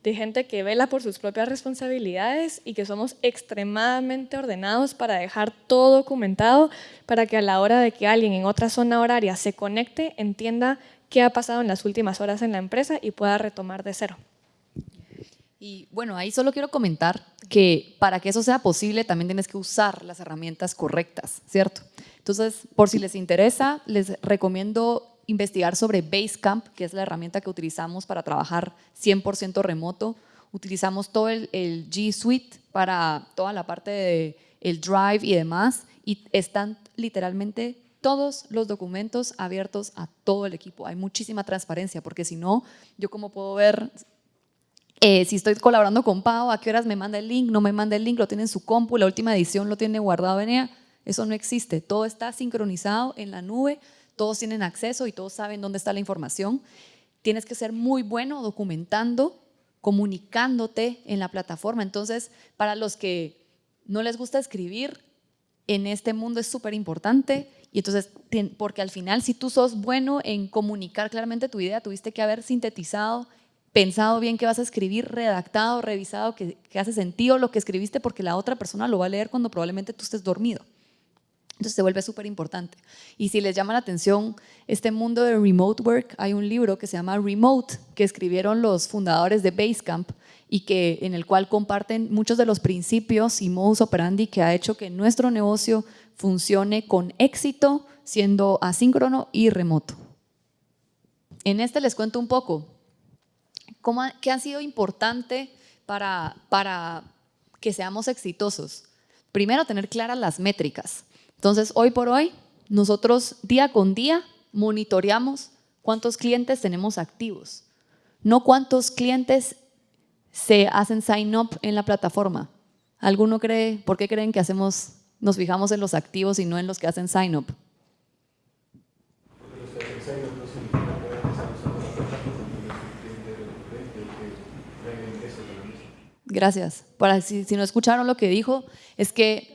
de gente que vela por sus propias responsabilidades y que somos extremadamente ordenados para dejar todo documentado para que a la hora de que alguien en otra zona horaria se conecte, entienda qué ha pasado en las últimas horas en la empresa y pueda retomar de cero. Y bueno, ahí solo quiero comentar que para que eso sea posible también tienes que usar las herramientas correctas, ¿cierto? Entonces, por si les interesa, les recomiendo investigar sobre Basecamp, que es la herramienta que utilizamos para trabajar 100% remoto. Utilizamos todo el, G Suite para toda la parte de el Drive y demás, y están literalmente todos los documentos abiertos a todo el equipo. Hay muchísima transparencia, porque si no, yo como puedo ver eh, si estoy colaborando con Pau, a qué horas me manda el link, no me manda el link, lo tiene en su compu, la última edición lo tiene guardado en ella. Eso no existe, todo está sincronizado en la nube, todos tienen acceso y todos saben dónde está la información. Tienes que ser muy bueno documentando, comunicándote en la plataforma. Entonces, para los que no les gusta escribir, en este mundo es súper importante. Y entonces, porque al final, si tú sos bueno en comunicar claramente tu idea, tuviste que haber sintetizado, pensado bien qué vas a escribir, redactado, revisado, que, que hace sentido lo que escribiste, porque la otra persona lo va a leer cuando probablemente tú estés dormido. Entonces se vuelve súper importante. Y si les llama la atención este mundo de remote work, hay un libro que se llama Remote, que escribieron los fundadores de Basecamp y que, en el cual comparten muchos de los principios y modus operandi que ha hecho que nuestro negocio funcione con éxito, siendo asíncrono y remoto. En este les cuento un poco cómo, qué ha sido importante para, para que seamos exitosos. Primero, tener claras las métricas. Entonces, hoy por hoy, nosotros día con día monitoreamos cuántos clientes tenemos activos, no cuántos clientes se hacen sign up en la plataforma. ¿Alguno cree, por qué creen que hacemos, nos fijamos en los activos y no en los que hacen sign up? Gracias. Si no escucharon lo que dijo, es que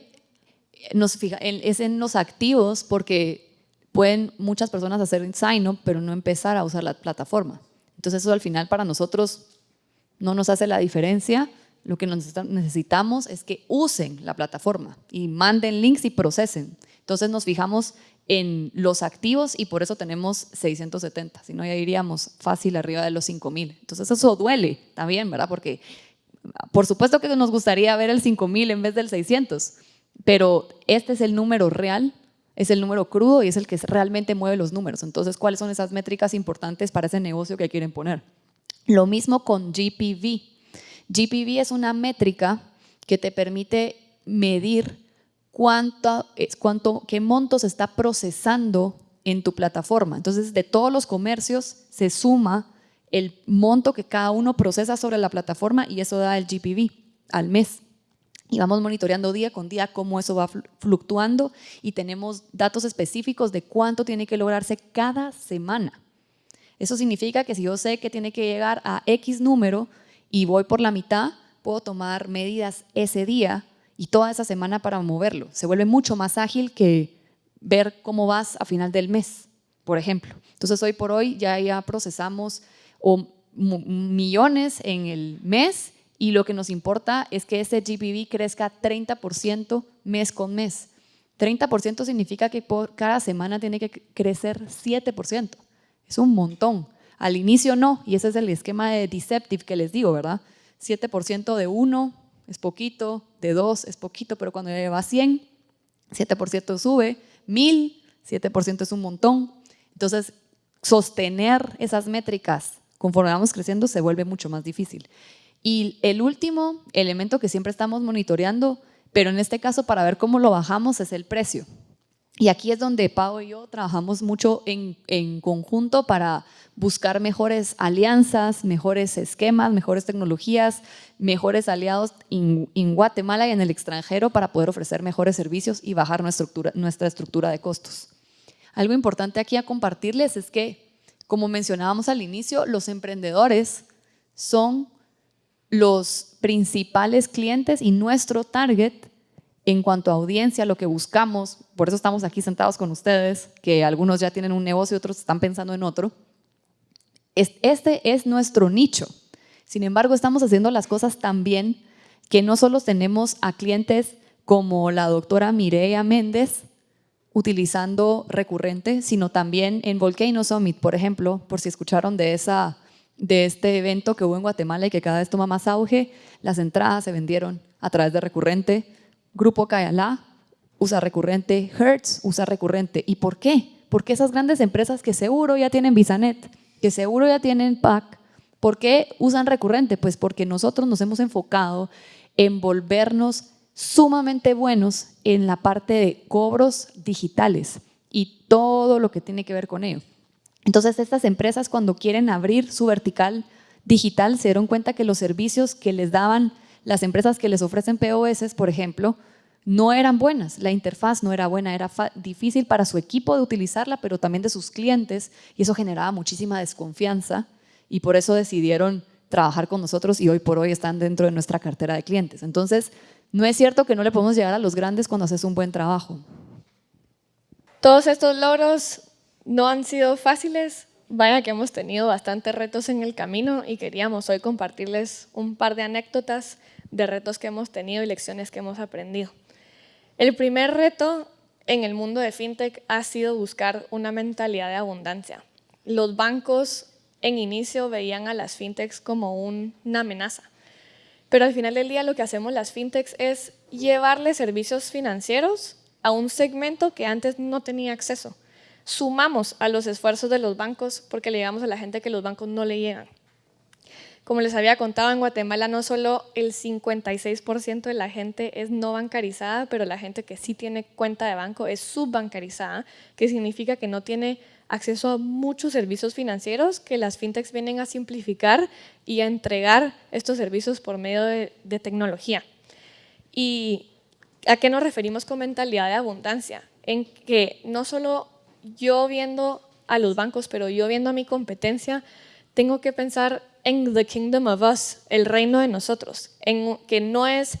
nos fija, es en los activos porque pueden muchas personas hacer sign-up, pero no empezar a usar la plataforma. Entonces eso al final para nosotros no nos hace la diferencia. Lo que necesitamos es que usen la plataforma y manden links y procesen. Entonces nos fijamos en los activos y por eso tenemos 670, si no ya iríamos fácil arriba de los 5000. Entonces eso duele también, ¿verdad? Porque por supuesto que nos gustaría ver el 5000 en vez del 600, pero este es el número real, es el número crudo y es el que realmente mueve los números. Entonces, ¿cuáles son esas métricas importantes para ese negocio que quieren poner? Lo mismo con GPV. GPV es una métrica que te permite medir cuánto, cuánto, qué monto se está procesando en tu plataforma. Entonces, de todos los comercios se suma el monto que cada uno procesa sobre la plataforma y eso da el GPV al mes y vamos monitoreando día con día cómo eso va fluctuando y tenemos datos específicos de cuánto tiene que lograrse cada semana. Eso significa que si yo sé que tiene que llegar a X número y voy por la mitad, puedo tomar medidas ese día y toda esa semana para moverlo. Se vuelve mucho más ágil que ver cómo vas a final del mes, por ejemplo. Entonces hoy por hoy ya, ya procesamos millones en el mes y lo que nos importa es que ese GPV crezca 30% mes con mes. 30% significa que por cada semana tiene que crecer 7%. Es un montón. Al inicio no, y ese es el esquema de Deceptive que les digo, ¿verdad? 7% de 1 es poquito, de 2 es poquito, pero cuando lleva a 100, 7% sube, 1000, 7% es un montón. Entonces, sostener esas métricas conforme vamos creciendo se vuelve mucho más difícil. Y el último elemento que siempre estamos monitoreando, pero en este caso para ver cómo lo bajamos, es el precio. Y aquí es donde Pau y yo trabajamos mucho en, en, conjunto para buscar mejores alianzas, mejores esquemas, mejores tecnologías, mejores aliados en, Guatemala y en el extranjero para poder ofrecer mejores servicios y bajar nuestra nuestra estructura de costos. Algo importante aquí a compartirles es que como mencionábamos al inicio, los emprendedores son los principales clientes y nuestro target en cuanto a audiencia, lo que buscamos, por eso estamos aquí sentados con ustedes, que algunos ya tienen un negocio y otros están pensando en otro. Este es nuestro nicho. Sin embargo, estamos haciendo las cosas tan bien que no solo tenemos a clientes como la doctora Mireia Méndez, utilizando recurrente, sino también en Volcano Summit, por ejemplo, por si escucharon de, esa, de este evento que hubo en Guatemala y que cada vez toma más auge, las entradas se vendieron a través de recurrente. Grupo Cayalá usa recurrente, Hertz usa recurrente. ¿Y por qué? Porque esas grandes empresas que seguro ya tienen Visanet, que seguro ya tienen PAC, ¿por qué usan recurrente? Pues porque nosotros nos hemos enfocado en volvernos sumamente buenos en la parte de cobros digitales y todo lo que tiene que ver con ello. Entonces estas empresas cuando quieren abrir su vertical digital se dieron cuenta que los servicios que les daban las empresas que les ofrecen POS, por ejemplo, no eran buenas, la interfaz no era buena, era difícil para su equipo de utilizarla, pero también de sus clientes, y eso generaba muchísima desconfianza, y por eso decidieron trabajar con nosotros y hoy por hoy están dentro de nuestra cartera de clientes. Entonces, no es cierto que no le podemos llegar a los grandes cuando haces un buen trabajo. Todos estos logros no han sido fáciles, vaya que hemos tenido bastantes retos en el camino y queríamos hoy compartirles un par de anécdotas de retos que hemos tenido y lecciones que hemos aprendido. El primer reto en el mundo de FinTech ha sido buscar una mentalidad de abundancia. Los bancos en inicio veían a las FinTechs como una amenaza. Pero al final del día lo que hacemos las fintechs es llevarle servicios financieros a un segmento que antes no tenía acceso. Sumamos a los esfuerzos de los bancos porque le llegamos a la gente que los bancos no le llegan. Como les había contado, en Guatemala no solo el 56% de la gente es no bancarizada, pero la gente que sí tiene cuenta de banco es subbancarizada, que significa que no tiene acceso a muchos servicios financieros que las fintechs vienen a simplificar y a entregar estos servicios por medio de, tecnología. ¿Y a qué nos referimos con mentalidad de abundancia? En que no solo yo viendo a los bancos, pero yo viendo a mi competencia, tengo que pensar en the kingdom of us, el reino de nosotros, en que no es,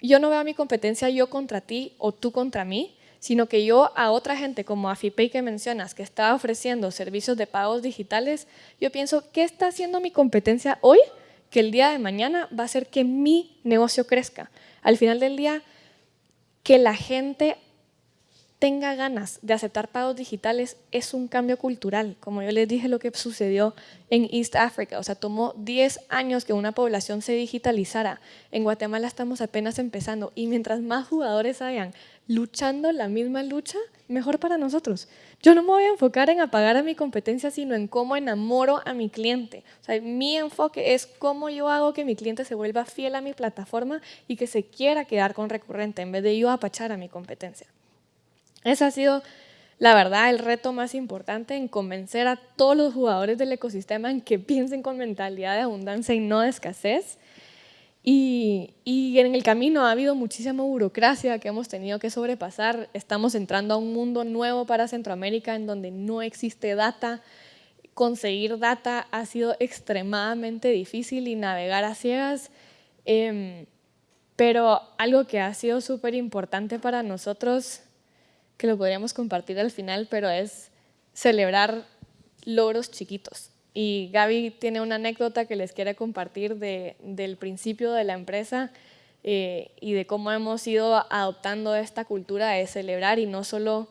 yo no veo a mi competencia yo contra ti o tú contra mí, sino que yo a otra gente como Afipay que mencionas, que está ofreciendo servicios de pagos digitales, yo pienso, ¿qué está haciendo mi competencia hoy que el día de mañana va a hacer que mi negocio crezca? Al final del día, que la gente tenga ganas de aceptar pagos digitales es un cambio cultural. Como yo les dije lo que sucedió en East Africa, o sea, tomó 10 años que una población se digitalizara. En Guatemala estamos apenas empezando y mientras más jugadores hayan luchando la misma lucha, mejor para nosotros. Yo no me voy a enfocar en apagar a mi competencia, sino en cómo enamoro a mi cliente. O sea, mi enfoque es cómo yo hago que mi cliente se vuelva fiel a mi plataforma y que se quiera quedar con recurrente en vez de yo apachar a mi competencia. Ese ha sido, la verdad, el reto más importante en convencer a todos los jugadores del ecosistema en que piensen con mentalidad de abundancia y no de escasez y, en el camino ha habido muchísima burocracia que hemos tenido que sobrepasar. Estamos entrando a un mundo nuevo para Centroamérica en donde no existe data. Conseguir data ha sido extremadamente difícil y navegar a ciegas. Em, Pero algo que ha sido súper importante para nosotros, que lo podríamos compartir al final, pero es celebrar logros chiquitos. Y Gaby tiene una anécdota que les quiere compartir de, del principio de la empresa eh, y de cómo hemos ido adoptando esta cultura de celebrar y no solo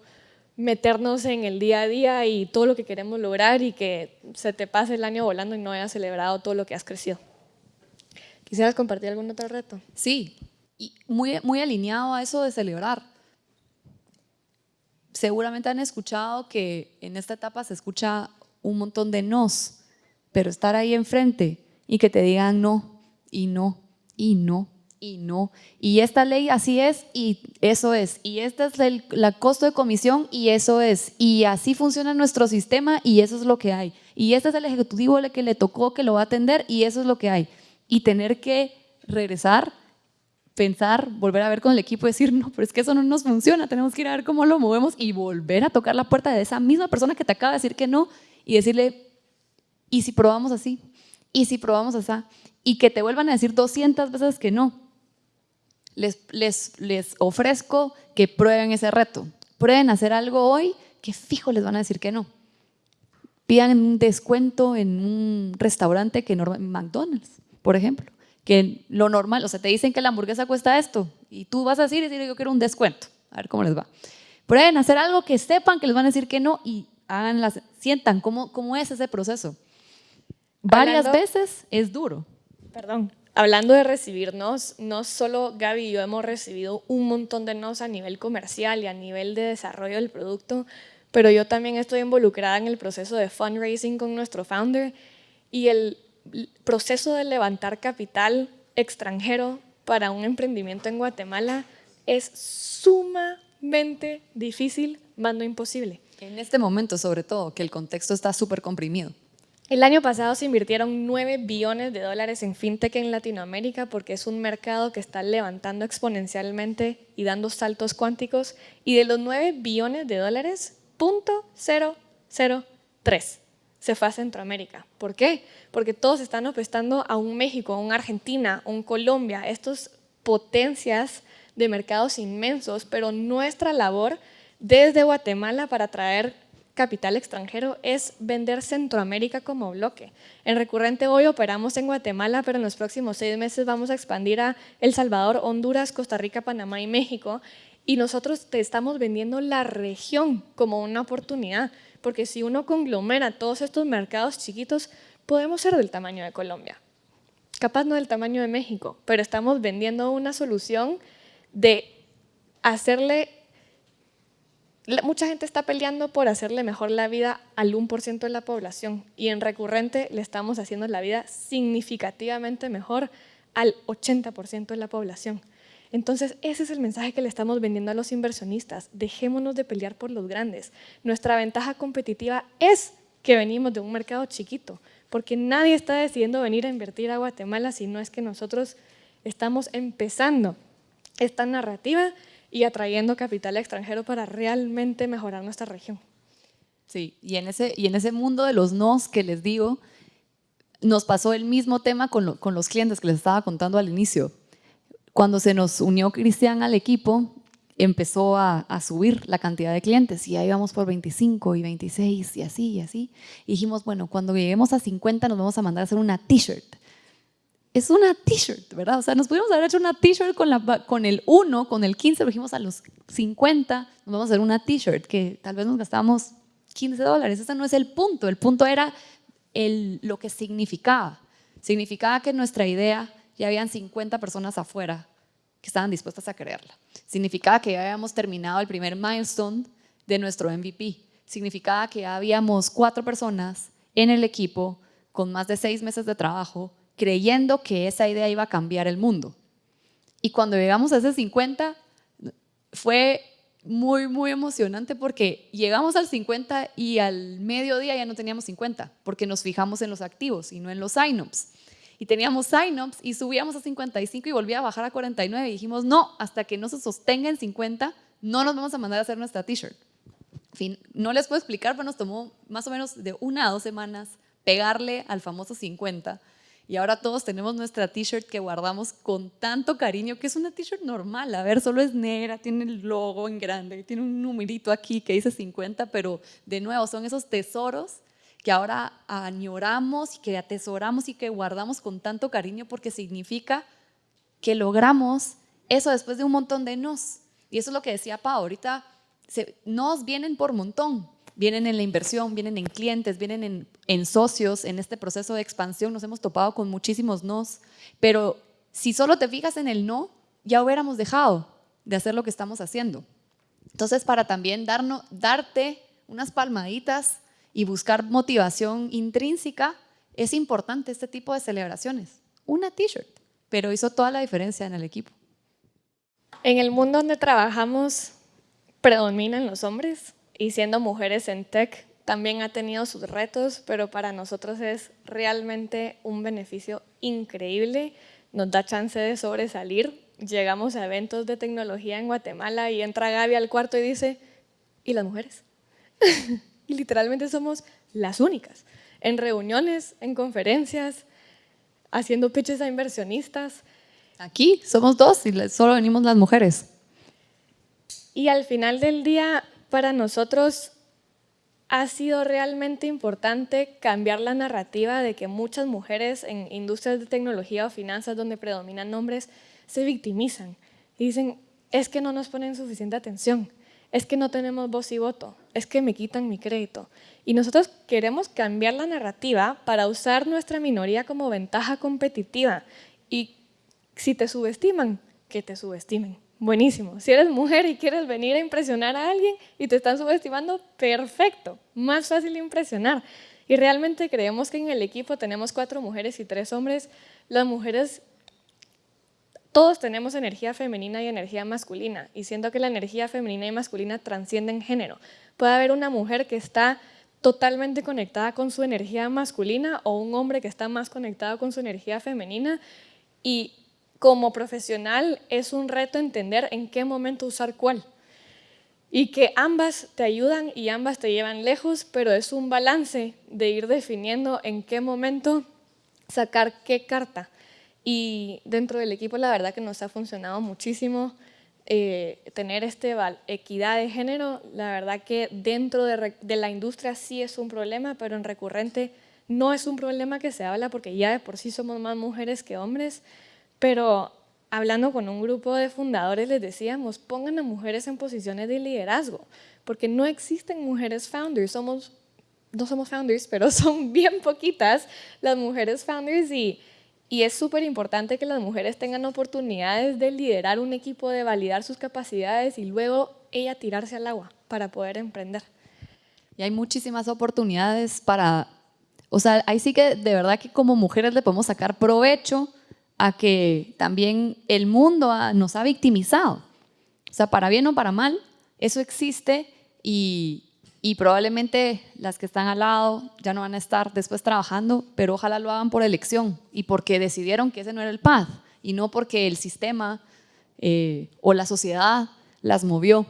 meternos en el día a día y todo lo que queremos lograr y que se te pase el año volando y no hayas celebrado todo lo que has crecido. ¿Quisieras compartir algún otro reto? Sí, y muy, muy alineado a eso de celebrar. Seguramente han escuchado que en esta etapa se escucha un montón de nos, pero estar ahí enfrente y que te digan no, y no, y no, y no. Y esta ley así es y eso es. Y este es el costo de comisión y eso es. Y así funciona nuestro sistema y eso es lo que hay. Y este es el ejecutivo que le tocó que lo va a atender y eso es lo que hay. Y tener que regresar, pensar, volver a ver con el equipo y decir, no, pero es que eso no nos funciona, tenemos que ir a ver cómo lo movemos y volver a tocar la puerta de esa misma persona que te acaba de decir que no y decirle, ¿y si probamos así? ¿Y si probamos así? Y que te vuelvan a decir 200 veces que no les, les, ofrezco que prueben ese reto. Prueben hacer algo hoy que fijo les van a decir que no. Pidan un descuento en un restaurante que McDonald's, por ejemplo, que lo normal, o sea, te dicen que la hamburguesa cuesta esto y tú vas a decir, yo quiero un descuento, a ver cómo les va. Prueben hacer algo que sepan que les van a decir que no y háganlas, sientan cómo, cómo es ese proceso. Varias veces es duro. Perdón, hablando de recibirnos, no solo Gaby y yo hemos recibido un montón de nos a nivel comercial y a nivel de desarrollo del producto, pero yo también estoy involucrada en el proceso de fundraising con nuestro founder y el proceso de levantar capital extranjero para un emprendimiento en Guatemala es sumamente difícil, mando imposible. En este momento, sobre todo, que el contexto está súper comprimido. El año pasado se invirtieron 9 billones de dólares en fintech en Latinoamérica porque es un mercado que está levantando exponencialmente y dando saltos cuánticos. Y de los 9 billones de dólares, .003 se fue a Centroamérica. ¿Por qué? Porque todos están apostando a un México, a un Argentina, a un Colombia, estas potencias de mercados inmensos, pero nuestra labor desde Guatemala para traer capital extranjero es vender Centroamérica como bloque. En Recurrente hoy operamos en Guatemala, pero en los próximos seis meses vamos a expandir a El Salvador, Honduras, Costa Rica, Panamá y México. Y nosotros te estamos vendiendo la región como una oportunidad, porque si uno conglomera todos estos mercados chiquitos, podemos ser del tamaño de Colombia. Capaz no del tamaño de México, pero estamos vendiendo una solución de hacerle mucha gente está peleando por hacerle mejor la vida al 1% de la población y en recurrente le estamos haciendo la vida significativamente mejor al 80% de la población. Entonces, ese es el mensaje que le estamos vendiendo a los inversionistas. Dejémonos de pelear por los grandes. Nuestra ventaja competitiva es que venimos de un mercado chiquito, porque nadie está decidiendo venir a invertir a Guatemala si no es que nosotros estamos empezando esta narrativa y atrayendo capital extranjero para realmente mejorar nuestra región. Sí, y en ese, y en ese mundo de los nos que les digo, nos pasó el mismo tema con, con los clientes que les estaba contando al inicio. Cuando se nos unió Cristian al equipo, empezó a, a, subir la cantidad de clientes y ahí vamos por 25 y 26 y así y así. Y dijimos, bueno, cuando lleguemos a 50 nos vamos a mandar a hacer una t-shirt es una t-shirt, ¿verdad? O sea, nos pudimos haber hecho una t-shirt con, con el 1, con el 15, lo dijimos a los 50, nos vamos a hacer una t-shirt que tal vez nos gastamos 15 dólares. Ese no es el punto, el punto era el, lo que significaba. Significaba que nuestra idea ya habían 50 personas afuera que estaban dispuestas a creerla. Significaba que ya habíamos terminado el primer milestone de nuestro MVP. Significaba que ya habíamos cuatro personas en el equipo con más de seis meses de trabajo creyendo que esa idea iba a cambiar el mundo. Y cuando llegamos a ese 50, fue muy, muy emocionante porque llegamos al 50 y al mediodía ya no teníamos 50, porque nos fijamos en los activos y no en los sign-ups. Y teníamos sign-ups y subíamos a 55 y volvía a bajar a 49 y dijimos, no, hasta que no se sostenga en 50, no nos vamos a mandar a hacer nuestra t-shirt. fin, no les puedo explicar, pero nos tomó más o menos de una a dos semanas pegarle al famoso 50 Y ahora todos tenemos nuestra t-shirt que guardamos con tanto cariño, que es una t-shirt normal. A ver, solo es negra, tiene el logo en grande, tiene un numerito aquí que dice 50, pero de nuevo son esos tesoros que ahora añoramos y que atesoramos y que guardamos con tanto cariño porque significa que logramos eso después de un montón de nos. Y eso es lo que decía Pa, ahorita nos vienen por montón, vienen en la inversión, vienen en clientes, vienen en, socios, en este proceso de expansión nos hemos topado con muchísimos nos, pero si solo te fijas en el no, ya hubiéramos dejado de hacer lo que estamos haciendo. Entonces, para también darte unas palmaditas y buscar motivación intrínseca, es importante este tipo de celebraciones. Una t-shirt, pero hizo toda la diferencia en el equipo. En el mundo donde trabajamos predominan los hombres y siendo mujeres en tech también ha tenido sus retos, pero para nosotros es realmente un beneficio increíble, nos da chance de sobresalir. Llegamos a eventos de tecnología en Guatemala y entra Gaby al cuarto y dice, ¿y las mujeres? y literalmente somos las únicas. En reuniones, en conferencias, haciendo pitches a inversionistas. Aquí somos dos y solo venimos las mujeres. Y al final del día, para nosotros ha sido realmente importante cambiar la narrativa de que muchas mujeres en industrias de tecnología o finanzas donde predominan hombres se victimizan y dicen, es que no nos ponen suficiente atención, es que no tenemos voz y voto, es que me quitan mi crédito. Y nosotros queremos cambiar la narrativa para usar nuestra minoría como ventaja competitiva. Y si te subestiman, que te subestimen. Buenísimo. Si eres mujer y quieres venir a impresionar a alguien y te están subestimando, perfecto. Más fácil impresionar. Y realmente creemos que en el equipo tenemos cuatro mujeres y tres hombres. Las mujeres todos tenemos energía femenina y energía masculina, y siento que la energía femenina y masculina transcienden género. Puede haber una mujer que está totalmente conectada con su energía masculina o un hombre que está más conectado con su energía femenina, y como profesional es un reto entender en qué momento usar cuál. Y que ambas te ayudan y ambas te llevan lejos, pero es un balance de ir definiendo en qué momento sacar qué carta. Y dentro del equipo la verdad que nos ha funcionado muchísimo eh, tener este equidad de género. La verdad que dentro de, de, la industria sí es un problema, pero en recurrente no es un problema que se habla porque ya de por sí somos más mujeres que hombres. Pero hablando con un grupo de fundadores les decíamos, pongan a mujeres en posiciones de liderazgo, porque no existen mujeres founders, somos, no somos founders, pero son bien poquitas las mujeres founders y y es súper importante que las mujeres tengan oportunidades de liderar un equipo, de validar sus capacidades y luego ella tirarse al agua para poder emprender. Y hay muchísimas oportunidades para, o sea, ahí sí que de verdad que como mujeres le podemos sacar provecho a que también el mundo nos ha victimizado. O sea, para bien o para mal, eso existe y, y probablemente las que están al lado ya no van a estar después trabajando, pero ojalá lo hagan por elección y porque decidieron que ese no era el path y no porque el sistema eh, o la sociedad las movió,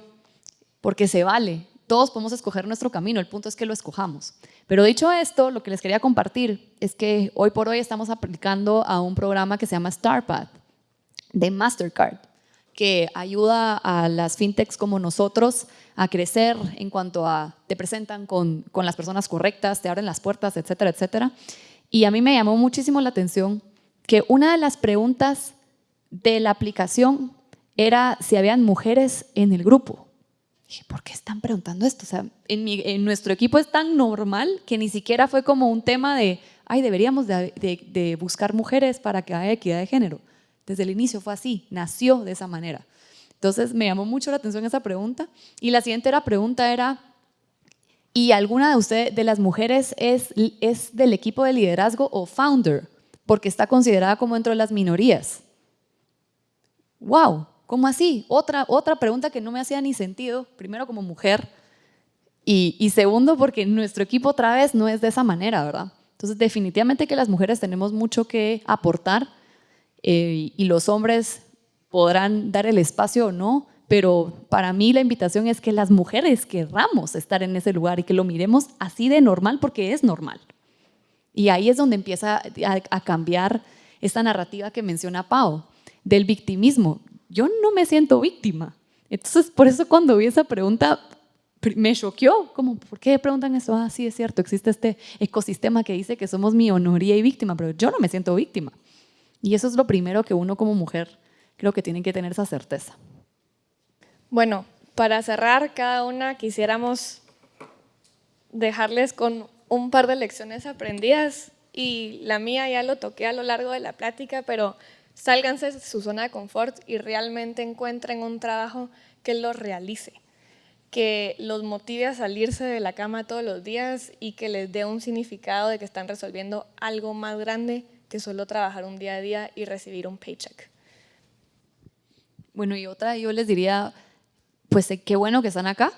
porque se vale. Todos podemos escoger nuestro camino, el punto es que lo escojamos. Pero dicho esto, lo que les quería compartir es que hoy por hoy estamos aplicando a un programa que se llama StarPath de Mastercard que ayuda a las fintechs como nosotros a crecer en cuanto a te presentan con, con las personas correctas, te abren las puertas, etcétera, etcétera. Y a mí me llamó muchísimo la atención que una de las preguntas de la aplicación era si habían mujeres en el grupo. Dije, ¿por qué están preguntando esto? O sea, en, mi, en nuestro equipo es tan normal que ni siquiera fue como un tema de, ay, deberíamos de, de, de buscar mujeres para que haya equidad de género. Desde el inicio fue así, nació de esa manera. Entonces me llamó mucho la atención esa pregunta. Y la siguiente pregunta era, ¿y alguna de ustedes, de las mujeres, es, es del equipo de liderazgo o founder? Porque está considerada como dentro de las minorías. ¡Wow! ¿Cómo así? Otra, otra pregunta que no me hacía ni sentido, primero como mujer, y, y segundo porque nuestro equipo otra vez no es de esa manera, ¿verdad? Entonces definitivamente que las mujeres tenemos mucho que aportar eh, y los hombres podrán dar el espacio o no, pero para mí la invitación es que las mujeres querramos estar en ese lugar y que lo miremos así de normal porque es normal. Y ahí es donde empieza a, cambiar esta narrativa que menciona Pau, del victimismo. Yo no me siento víctima. Entonces, por eso cuando vi esa pregunta, me choqueó, como, ¿por qué preguntan eso? Ah, sí, es cierto, existe este ecosistema que dice que somos minoría y víctima, pero yo no me siento víctima. Y eso es lo primero que uno como mujer creo que tiene que tener esa certeza. Bueno, para cerrar, cada una quisiéramos dejarles con un par de lecciones aprendidas y la mía ya lo toqué a lo largo de la plática, pero sálganse de su zona de confort y realmente encuentren un trabajo que los realice que los motive a salirse de la cama todos los días y que les dé un significado de que están resolviendo algo más grande que solo trabajar un día a día y recibir un paycheck. Bueno, y otra, yo les diría, pues eh, qué bueno que están acá,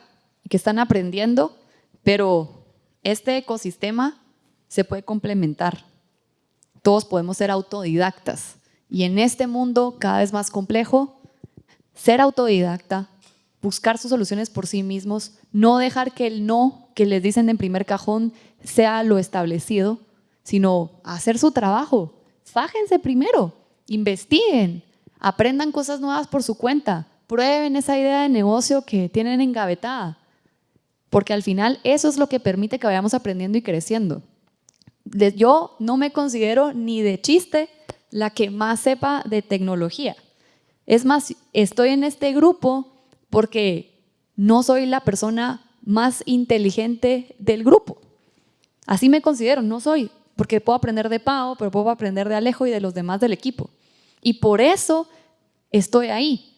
que están aprendiendo, pero este ecosistema se puede complementar. Todos podemos ser autodidactas y en este mundo cada vez más complejo, ser autodidacta buscar sus soluciones por sí mismos, no dejar que el no que les dicen en primer cajón sea lo establecido, sino hacer su trabajo. Fájense primero, investiguen, aprendan cosas nuevas por su cuenta, prueben esa idea de negocio que tienen engavetada, porque al final eso es lo que permite que vayamos aprendiendo y creciendo. Yo no me considero ni de chiste la que más sepa de tecnología. Es más, estoy en este grupo porque no soy la persona más inteligente del grupo. Así me considero, no soy, porque puedo aprender de Pau, pero puedo aprender de Alejo y de los demás del equipo. Y por eso estoy ahí,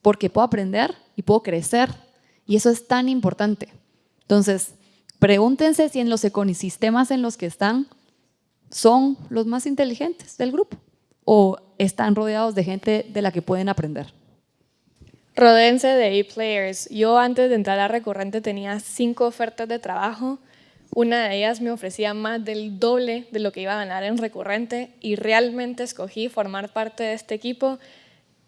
porque puedo aprender y puedo crecer. Y eso es tan importante. Entonces, pregúntense si en los ecosistemas en los que están son los más inteligentes del grupo o están rodeados de gente de la que pueden aprender. Rodense de A-Players. Yo antes de entrar a Recurrente tenía cinco ofertas de trabajo. Una de ellas me ofrecía más del doble de lo que iba a ganar en Recurrente y realmente escogí formar parte de este equipo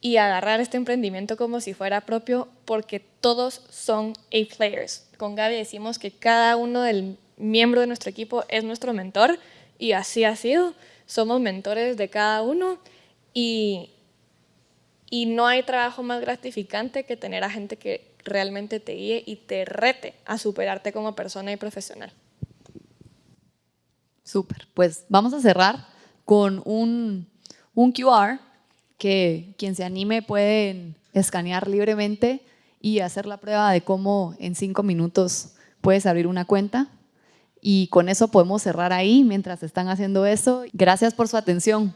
y agarrar este emprendimiento como si fuera propio porque todos son A-Players. Con Gaby decimos que cada uno del miembro de nuestro equipo es nuestro mentor y así ha sido. Somos mentores de cada uno y y no hay trabajo más gratificante que tener a gente que realmente te guíe y te rete a superarte como persona y profesional. Súper, pues vamos a cerrar con un, un QR que quien se anime puede escanear libremente y hacer la prueba de cómo en cinco minutos puedes abrir una cuenta. Y con eso podemos cerrar ahí mientras están haciendo eso. Gracias por su atención.